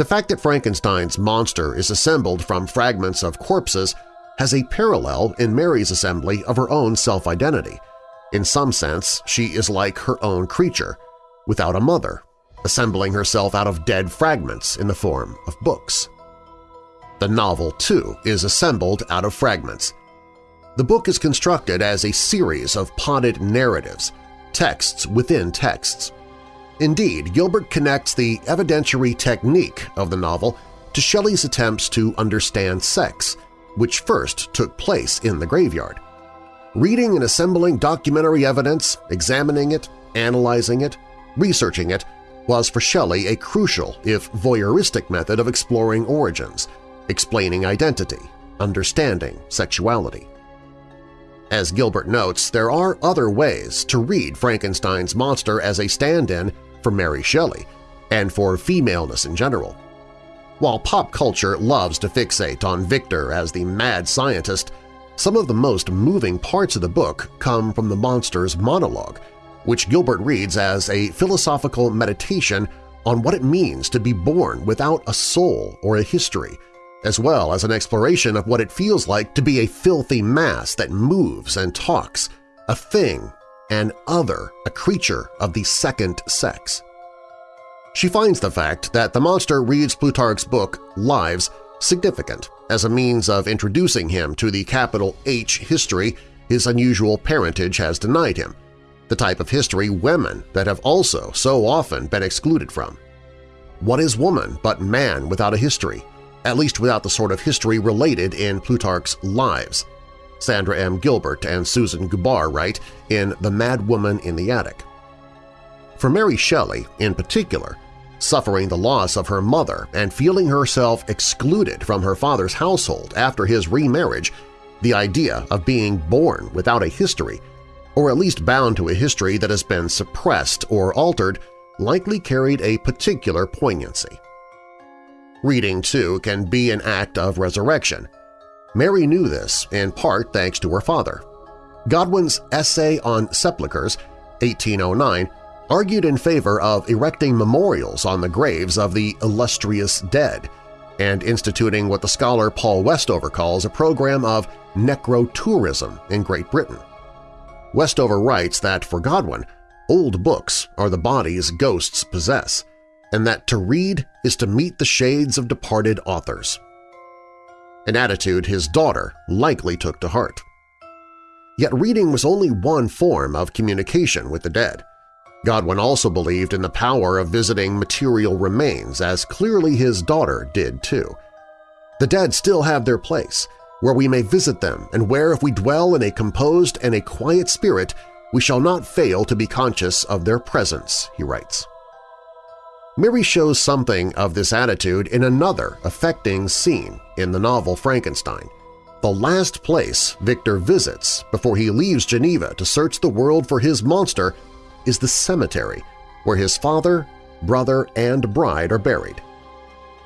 The fact that Frankenstein's monster is assembled from fragments of corpses has a parallel in Mary's assembly of her own self-identity. In some sense, she is like her own creature, without a mother, assembling herself out of dead fragments in the form of books. The novel, too, is assembled out of fragments. The book is constructed as a series of potted narratives, texts within texts. Indeed, Gilbert connects the evidentiary technique of the novel to Shelley's attempts to understand sex, which first took place in the graveyard. Reading and assembling documentary evidence, examining it, analyzing it, researching it, was for Shelley a crucial, if voyeuristic method of exploring origins – explaining identity, understanding sexuality. As Gilbert notes, there are other ways to read Frankenstein's monster as a stand-in for Mary Shelley and for femaleness in general. While pop culture loves to fixate on Victor as the mad scientist, some of the most moving parts of the book come from the monster's monologue, which Gilbert reads as a philosophical meditation on what it means to be born without a soul or a history – as well as an exploration of what it feels like to be a filthy mass that moves and talks, a thing, an other, a creature of the second sex. She finds the fact that the monster reads Plutarch's book, Lives, significant as a means of introducing him to the capital H history his unusual parentage has denied him, the type of history women that have also so often been excluded from. What is woman but man without a history, at least without the sort of history related in Plutarch's Lives. Sandra M. Gilbert and Susan Gubar write in The Mad Woman in the Attic. For Mary Shelley, in particular, suffering the loss of her mother and feeling herself excluded from her father's household after his remarriage, the idea of being born without a history, or at least bound to a history that has been suppressed or altered, likely carried a particular poignancy. Reading, too, can be an act of resurrection. Mary knew this, in part thanks to her father. Godwin's Essay on Sepulchres, 1809, argued in favor of erecting memorials on the graves of the illustrious dead and instituting what the scholar Paul Westover calls a program of necrotourism in Great Britain. Westover writes that for Godwin, old books are the bodies ghosts possess, and that to read is to meet the shades of departed authors. An attitude his daughter likely took to heart. Yet reading was only one form of communication with the dead. Godwin also believed in the power of visiting material remains as clearly his daughter did too. The dead still have their place, where we may visit them and where if we dwell in a composed and a quiet spirit, we shall not fail to be conscious of their presence, he writes. Mary shows something of this attitude in another affecting scene in the novel Frankenstein, the last place Victor visits before he leaves Geneva to search the world for his monster is the cemetery where his father, brother, and bride are buried.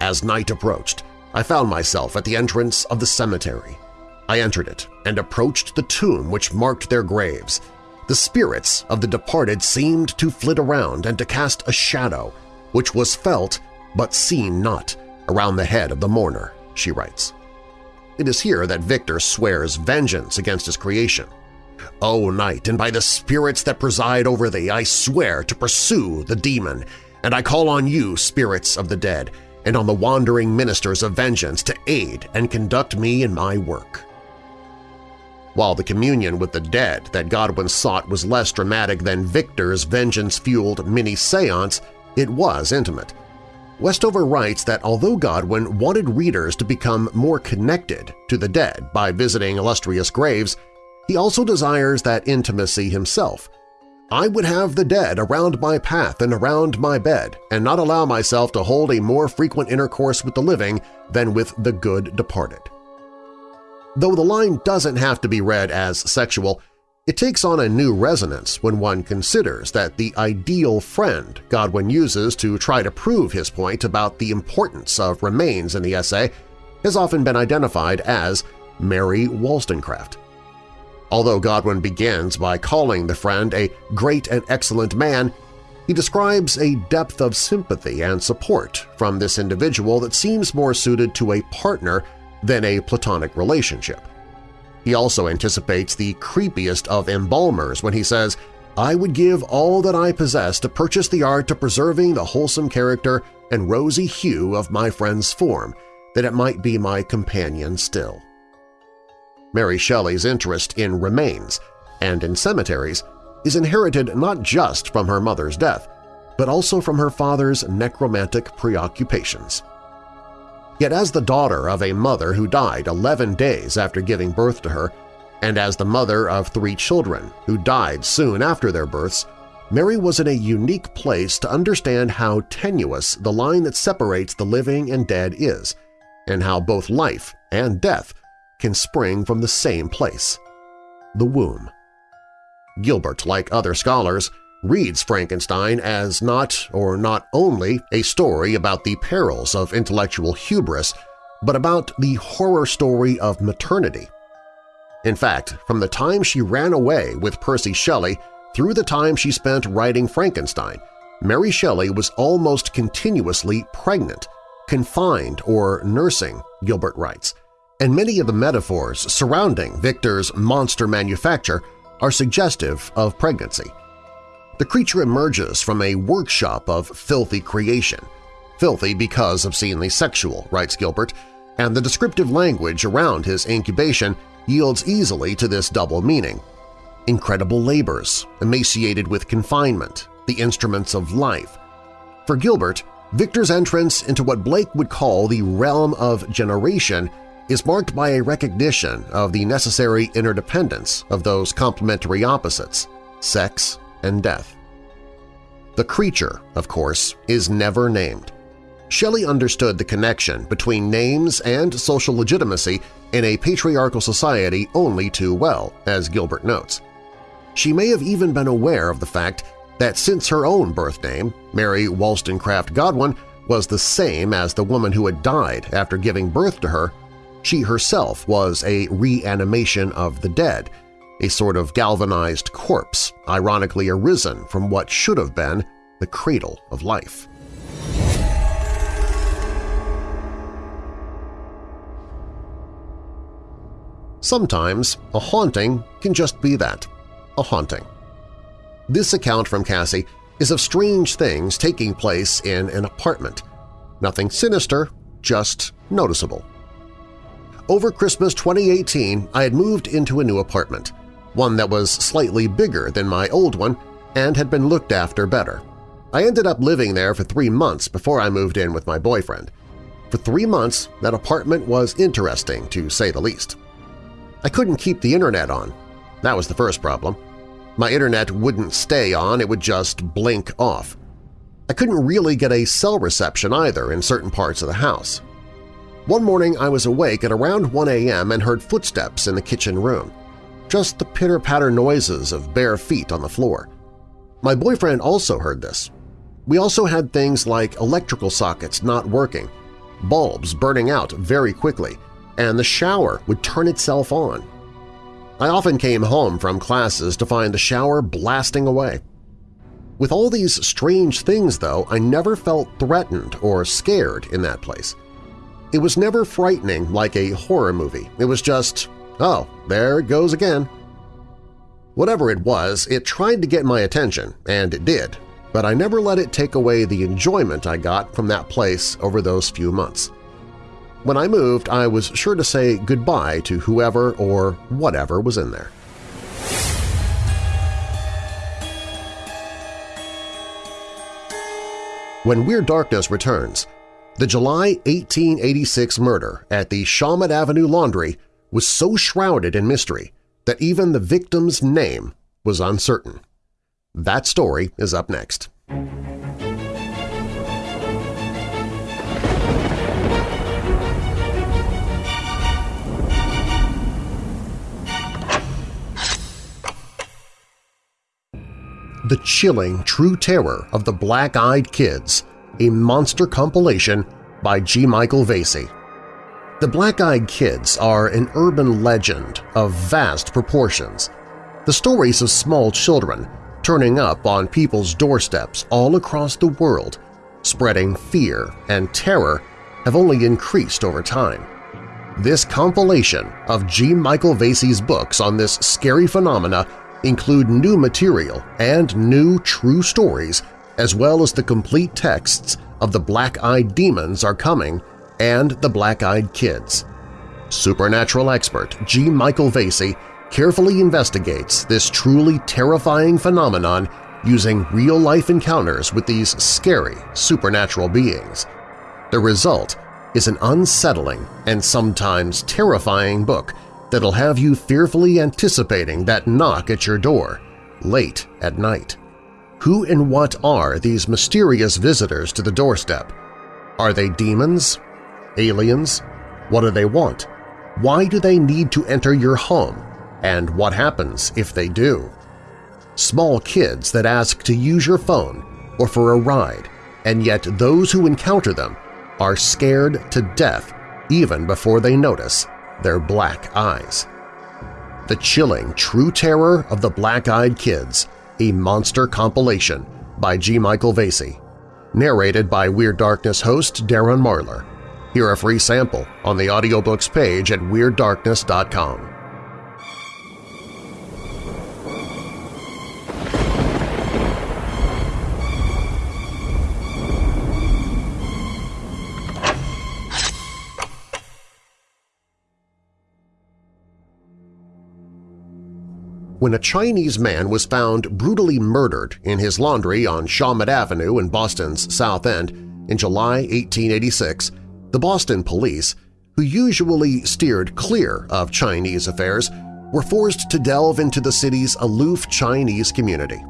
As night approached, I found myself at the entrance of the cemetery. I entered it and approached the tomb which marked their graves. The spirits of the departed seemed to flit around and to cast a shadow, which was felt but seen not, around the head of the mourner, she writes. It is here that Victor swears vengeance against his creation. O night, and by the spirits that preside over thee, I swear to pursue the demon, and I call on you, spirits of the dead, and on the wandering ministers of vengeance to aid and conduct me in my work. While the communion with the dead that Godwin sought was less dramatic than Victor's vengeance-fueled mini-seance, it was intimate. Westover writes that although Godwin wanted readers to become more connected to the dead by visiting illustrious graves, he also desires that intimacy himself. I would have the dead around my path and around my bed, and not allow myself to hold a more frequent intercourse with the living than with the good departed. Though the line doesn't have to be read as sexual, it takes on a new resonance when one considers that the ideal friend Godwin uses to try to prove his point about the importance of remains in the essay has often been identified as Mary Wollstonecraft. Although Godwin begins by calling the friend a great and excellent man, he describes a depth of sympathy and support from this individual that seems more suited to a partner than a platonic relationship. He also anticipates the creepiest of embalmers when he says, I would give all that I possess to purchase the art of preserving the wholesome character and rosy hue of my friend's form, that it might be my companion still. Mary Shelley's interest in remains and in cemeteries is inherited not just from her mother's death, but also from her father's necromantic preoccupations. Yet as the daughter of a mother who died 11 days after giving birth to her, and as the mother of three children who died soon after their births, Mary was in a unique place to understand how tenuous the line that separates the living and dead is, and how both life and death can spring from the same place – the womb. Gilbert, like other scholars, reads Frankenstein as not or not only a story about the perils of intellectual hubris, but about the horror story of maternity. In fact, from the time she ran away with Percy Shelley through the time she spent writing Frankenstein, Mary Shelley was almost continuously pregnant, confined or nursing, Gilbert writes, and many of the metaphors surrounding Victor's monster manufacture are suggestive of pregnancy. The creature emerges from a workshop of filthy creation, filthy because obscenely sexual, writes Gilbert, and the descriptive language around his incubation yields easily to this double meaning. Incredible labors, emaciated with confinement, the instruments of life. For Gilbert, Victor's entrance into what Blake would call the realm of generation is marked by a recognition of the necessary interdependence of those complementary opposites, sex and death. The creature, of course, is never named. Shelley understood the connection between names and social legitimacy in a patriarchal society only too well, as Gilbert notes. She may have even been aware of the fact that since her own birth name, Mary Wollstonecraft Godwin, was the same as the woman who had died after giving birth to her, she herself was a reanimation of the dead, a sort of galvanized corpse ironically arisen from what should have been the cradle of life. Sometimes a haunting can just be that, a haunting. This account from Cassie is of strange things taking place in an apartment. Nothing sinister, just noticeable. Over Christmas 2018, I had moved into a new apartment, one that was slightly bigger than my old one and had been looked after better. I ended up living there for three months before I moved in with my boyfriend. For three months, that apartment was interesting, to say the least. I couldn't keep the internet on. That was the first problem. My internet wouldn't stay on, it would just blink off. I couldn't really get a cell reception either in certain parts of the house. One morning I was awake at around 1 a.m. and heard footsteps in the kitchen room. Just the pitter-patter noises of bare feet on the floor. My boyfriend also heard this. We also had things like electrical sockets not working, bulbs burning out very quickly, and the shower would turn itself on. I often came home from classes to find the shower blasting away. With all these strange things, though, I never felt threatened or scared in that place. It was never frightening like a horror movie. It was just, oh, there it goes again. Whatever it was, it tried to get my attention, and it did, but I never let it take away the enjoyment I got from that place over those few months. When I moved, I was sure to say goodbye to whoever or whatever was in there. When Weird Darkness returns, the July 1886 murder at the Shawmut Avenue Laundry was so shrouded in mystery that even the victim's name was uncertain. That story is up next. The Chilling True Terror of the Black-Eyed Kids, a monster compilation by G. Michael Vasey. The Black-Eyed Kids are an urban legend of vast proportions, the stories of small children turning up on people's doorsteps all across the world, spreading fear and terror, have only increased over time. This compilation of G. Michael Vasey's books on this scary phenomena include new material and new true stories as well as the complete texts of The Black-Eyed Demons Are Coming and The Black-Eyed Kids. Supernatural expert G. Michael Vasey carefully investigates this truly terrifying phenomenon using real-life encounters with these scary supernatural beings. The result is an unsettling and sometimes terrifying book that'll have you fearfully anticipating that knock at your door, late at night. Who and what are these mysterious visitors to the doorstep? Are they demons? Aliens? What do they want? Why do they need to enter your home? And what happens if they do? Small kids that ask to use your phone or for a ride, and yet those who encounter them are scared to death even before they notice their black eyes. The chilling true terror of the black-eyed kids, a monster compilation by G. Michael Vasey. Narrated by Weird Darkness host Darren Marlar. Hear a free sample on the audiobooks page at WeirdDarkness.com. when a Chinese man was found brutally murdered in his laundry on Shawmut Avenue in Boston's South End in July 1886, the Boston police, who usually steered clear of Chinese affairs, were forced to delve into the city's aloof Chinese community.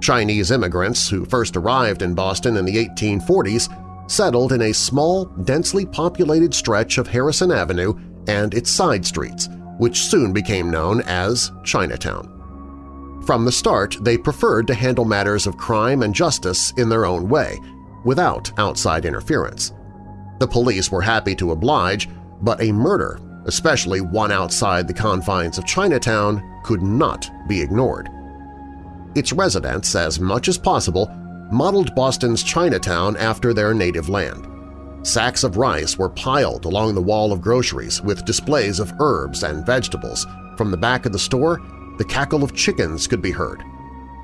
Chinese immigrants who first arrived in Boston in the 1840s settled in a small, densely populated stretch of Harrison Avenue and its side streets, which soon became known as Chinatown. From the start, they preferred to handle matters of crime and justice in their own way, without outside interference. The police were happy to oblige, but a murder, especially one outside the confines of Chinatown, could not be ignored. Its residents, as much as possible, modeled Boston's Chinatown after their native land. Sacks of rice were piled along the wall of groceries with displays of herbs and vegetables. From the back of the store, the cackle of chickens could be heard.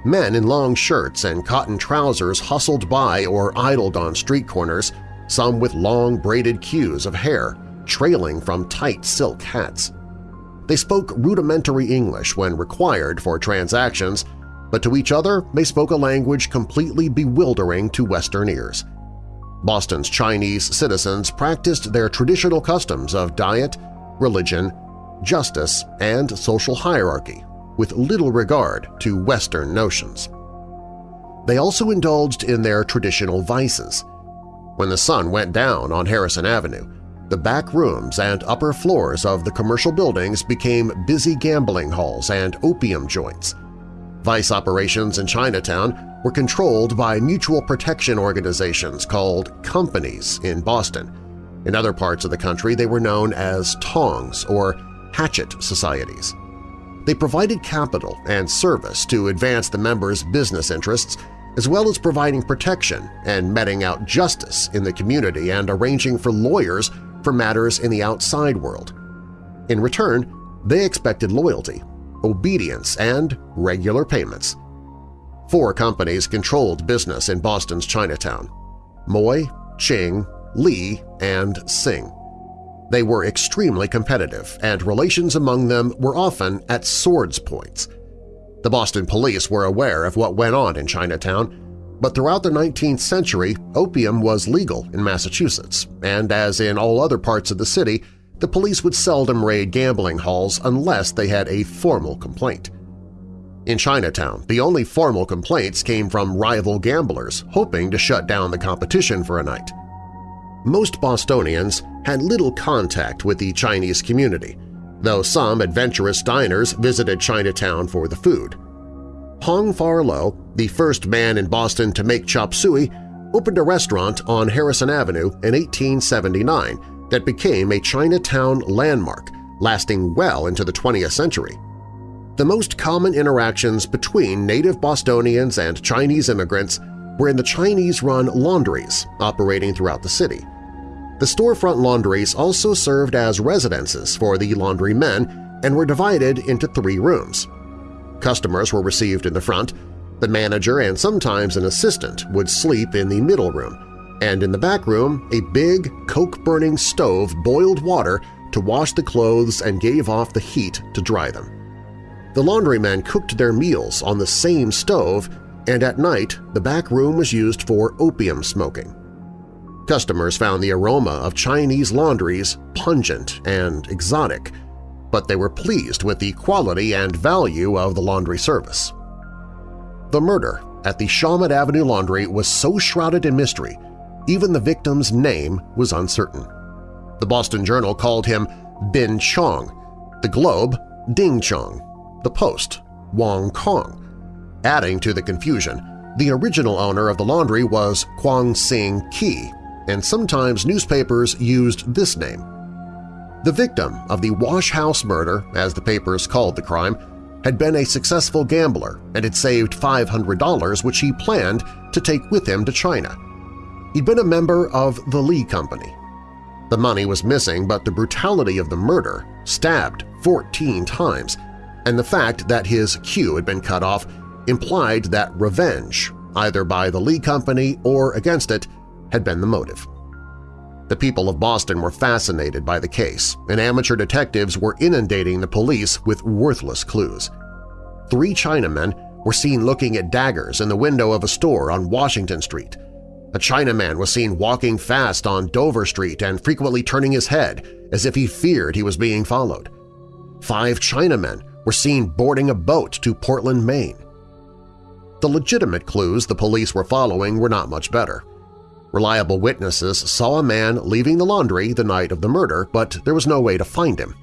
Men in long shirts and cotton trousers hustled by or idled on street corners, some with long braided queues of hair trailing from tight silk hats. They spoke rudimentary English when required for transactions, but to each other they spoke a language completely bewildering to Western ears. Boston's Chinese citizens practiced their traditional customs of diet, religion, justice, and social hierarchy with little regard to Western notions. They also indulged in their traditional vices. When the sun went down on Harrison Avenue, the back rooms and upper floors of the commercial buildings became busy gambling halls and opium joints. Vice operations in Chinatown were controlled by mutual protection organizations called companies in Boston. In other parts of the country, they were known as tongs or hatchet societies. They provided capital and service to advance the members' business interests as well as providing protection and meting out justice in the community and arranging for lawyers for matters in the outside world. In return, they expected loyalty, obedience, and regular payments. Four companies controlled business in Boston's Chinatown – Moy, Ching, Lee, and Sing. They were extremely competitive, and relations among them were often at swords' points. The Boston police were aware of what went on in Chinatown but throughout the 19th century, opium was legal in Massachusetts, and as in all other parts of the city, the police would seldom raid gambling halls unless they had a formal complaint. In Chinatown, the only formal complaints came from rival gamblers hoping to shut down the competition for a night. Most Bostonians had little contact with the Chinese community, though some adventurous diners visited Chinatown for the food. Hong Farlow, the first man in Boston to make chop suey, opened a restaurant on Harrison Avenue in 1879 that became a Chinatown landmark, lasting well into the 20th century. The most common interactions between native Bostonians and Chinese immigrants were in the Chinese-run laundries operating throughout the city. The storefront laundries also served as residences for the laundrymen and were divided into three rooms. Customers were received in the front, the manager and sometimes an assistant would sleep in the middle room, and in the back room a big, coke-burning stove boiled water to wash the clothes and gave off the heat to dry them. The laundrymen cooked their meals on the same stove, and at night the back room was used for opium smoking. Customers found the aroma of Chinese laundries pungent and exotic, but they were pleased with the quality and value of the laundry service. The murder at the Shawmut Avenue Laundry was so shrouded in mystery, even the victim's name was uncertain. The Boston Journal called him Bin Chong, the Globe Ding Chong, the Post Wong Kong. Adding to the confusion, the original owner of the laundry was Kwang Sing Ki, and sometimes newspapers used this name. The victim of the Wash House murder, as the papers called the crime, had been a successful gambler and had saved $500 which he planned to take with him to China. He'd been a member of the Lee Company. The money was missing, but the brutality of the murder, stabbed 14 times, and the fact that his queue had been cut off implied that revenge, either by the Lee Company or against it, had been the motive. The people of Boston were fascinated by the case, and amateur detectives were inundating the police with worthless clues. Three Chinamen were seen looking at daggers in the window of a store on Washington Street. A Chinaman was seen walking fast on Dover Street and frequently turning his head as if he feared he was being followed. Five Chinamen were seen boarding a boat to Portland, Maine. The legitimate clues the police were following were not much better. Reliable witnesses saw a man leaving the laundry the night of the murder, but there was no way to find him.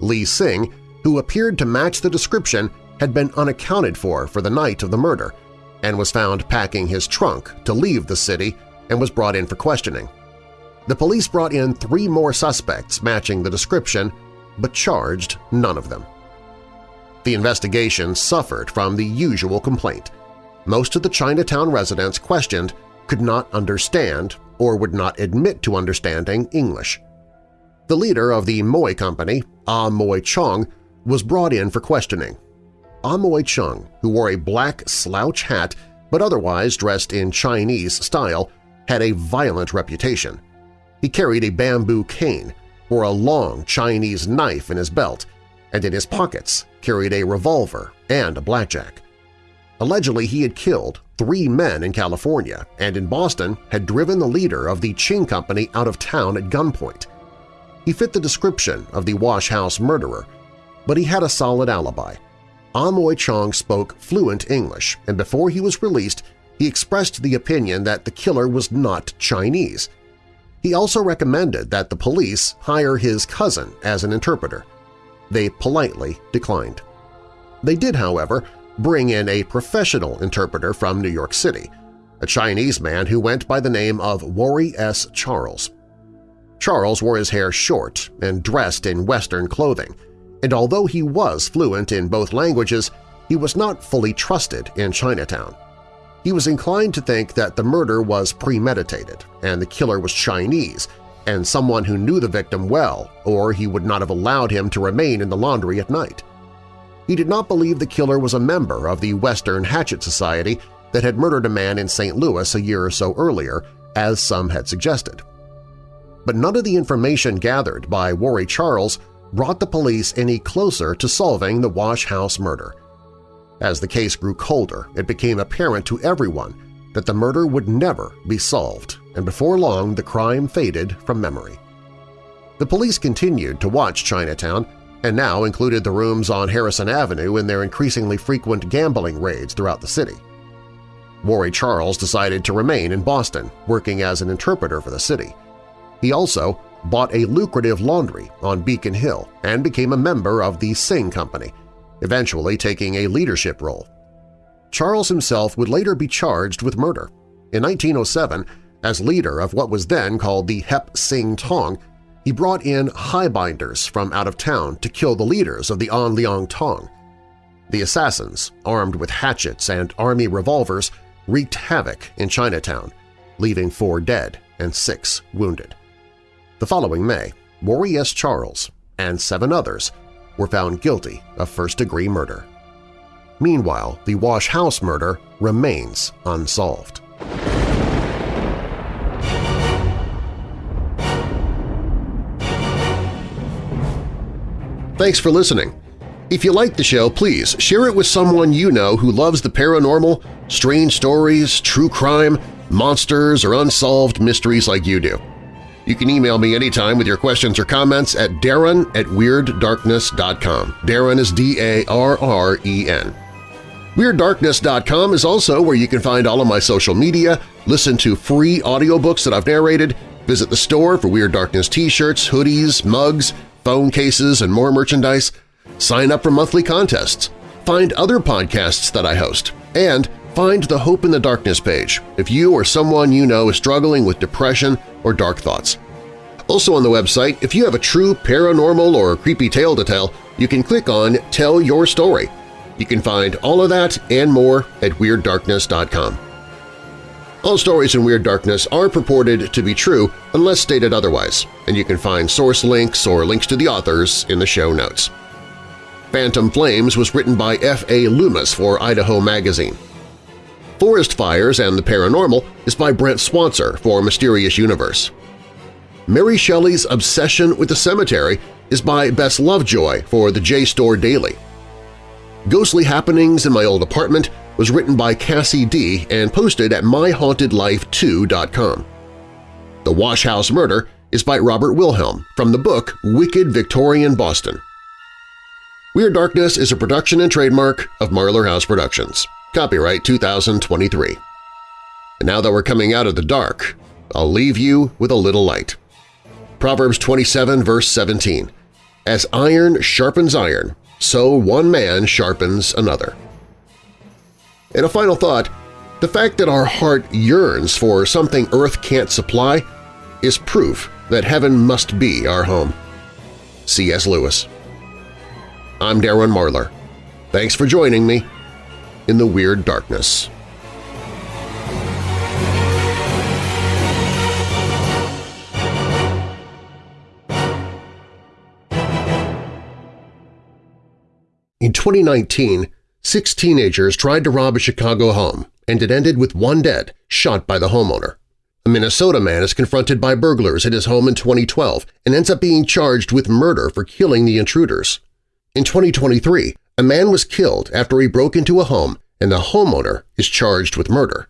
Lee Sing, who appeared to match the description, had been unaccounted for for the night of the murder and was found packing his trunk to leave the city and was brought in for questioning. The police brought in three more suspects matching the description, but charged none of them. The investigation suffered from the usual complaint. Most of the Chinatown residents questioned could not understand or would not admit to understanding English. The leader of the Moy Company, Ah Moy Chong, was brought in for questioning. Ah Moy Chung, who wore a black slouch hat but otherwise dressed in Chinese style, had a violent reputation. He carried a bamboo cane, wore a long Chinese knife in his belt, and in his pockets carried a revolver and a blackjack. Allegedly, he had killed three men in California and in Boston had driven the leader of the Ching Company out of town at gunpoint. He fit the description of the Wash House murderer, but he had a solid alibi. Amoy Chong spoke fluent English, and before he was released, he expressed the opinion that the killer was not Chinese. He also recommended that the police hire his cousin as an interpreter. They politely declined. They did, however, bring in a professional interpreter from New York City, a Chinese man who went by the name of Warry S. Charles. Charles wore his hair short and dressed in Western clothing, and although he was fluent in both languages, he was not fully trusted in Chinatown. He was inclined to think that the murder was premeditated and the killer was Chinese and someone who knew the victim well, or he would not have allowed him to remain in the laundry at night. He did not believe the killer was a member of the Western Hatchet Society that had murdered a man in St. Louis a year or so earlier, as some had suggested. But none of the information gathered by Warry Charles brought the police any closer to solving the Wash House murder. As the case grew colder, it became apparent to everyone that the murder would never be solved, and before long the crime faded from memory. The police continued to watch Chinatown and now included the rooms on Harrison Avenue in their increasingly frequent gambling raids throughout the city. Warry Charles decided to remain in Boston, working as an interpreter for the city. He also bought a lucrative laundry on Beacon Hill and became a member of the Sing Company, eventually taking a leadership role. Charles himself would later be charged with murder. In 1907, as leader of what was then called the Hip Sing Tong, he brought in highbinders from out of town to kill the leaders of the On Leong Tong. The assassins, armed with hatchets and army revolvers, wreaked havoc in Chinatown, leaving four dead and six wounded. The following May, Warry S. Charles and seven others were found guilty of first-degree murder. Meanwhile, the Wash House murder remains unsolved. Thanks for listening. If you like the show, please share it with someone you know who loves the paranormal, strange stories, true crime, monsters, or unsolved mysteries like you do. You can email me anytime with your questions or comments at darren at WeirdDarkness.com. Darren is D-A-R-R-E-N. WeirdDarkness.com is also where you can find all of my social media, listen to free audiobooks that I've narrated, visit the store for Weird Darkness t-shirts, hoodies, mugs, phone cases, and more merchandise, sign up for monthly contests, find other podcasts that I host, and find the Hope in the Darkness page if you or someone you know is struggling with depression or dark thoughts. Also on the website, if you have a true paranormal or creepy tale to tell, you can click on Tell Your Story. You can find all of that and more at WeirdDarkness.com. All stories in Weird Darkness are purported to be true unless stated otherwise, and you can find source links or links to the authors in the show notes. Phantom Flames was written by F.A. Loomis for Idaho Magazine. Forest Fires and the Paranormal is by Brent Swancer for Mysterious Universe. Mary Shelley's Obsession with the Cemetery is by Bess Lovejoy for the JSTOR Daily. Ghostly Happenings in My Old Apartment was written by Cassie D. and posted at myhauntedlife2.com. The Wash House Murder is by Robert Wilhelm from the book Wicked Victorian Boston. Weird Darkness is a production and trademark of Marlar House Productions. Copyright 2023. And now that we're coming out of the dark, I'll leave you with a little light. Proverbs 27 verse 17, As iron sharpens iron, so one man sharpens another. And a final thought, the fact that our heart yearns for something Earth can't supply is proof that heaven must be our home. C.S. Lewis I'm Darren Marlar. Thanks for joining me in the Weird Darkness. In 2019, six teenagers tried to rob a Chicago home, and it ended with one dead, shot by the homeowner. A Minnesota man is confronted by burglars at his home in 2012 and ends up being charged with murder for killing the intruders. In 2023, a man was killed after he broke into a home and the homeowner is charged with murder.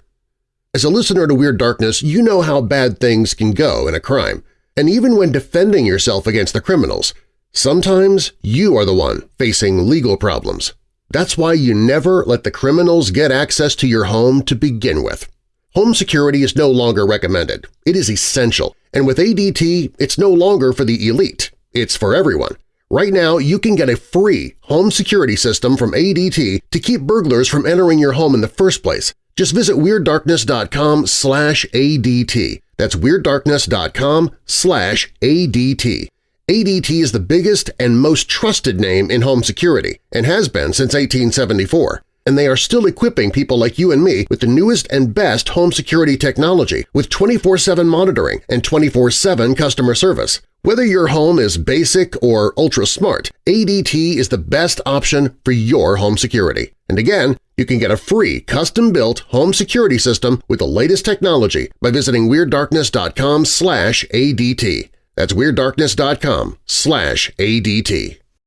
As a listener to Weird Darkness, you know how bad things can go in a crime, and even when defending yourself against the criminals, sometimes you are the one facing legal problems. That's why you never let the criminals get access to your home to begin with. Home security is no longer recommended. It is essential, and with ADT, it's no longer for the elite. It's for everyone. Right now, you can get a free home security system from ADT to keep burglars from entering your home in the first place. Just visit WeirdDarkness.com slash ADT. That's WeirdDarkness.com slash ADT. ADT is the biggest and most trusted name in home security and has been since 1874 and they are still equipping people like you and me with the newest and best home security technology with 24-7 monitoring and 24-7 customer service. Whether your home is basic or ultra-smart, ADT is the best option for your home security. And again, you can get a free custom-built home security system with the latest technology by visiting WeirdDarkness.com ADT. That's WeirdDarkness.com slash ADT.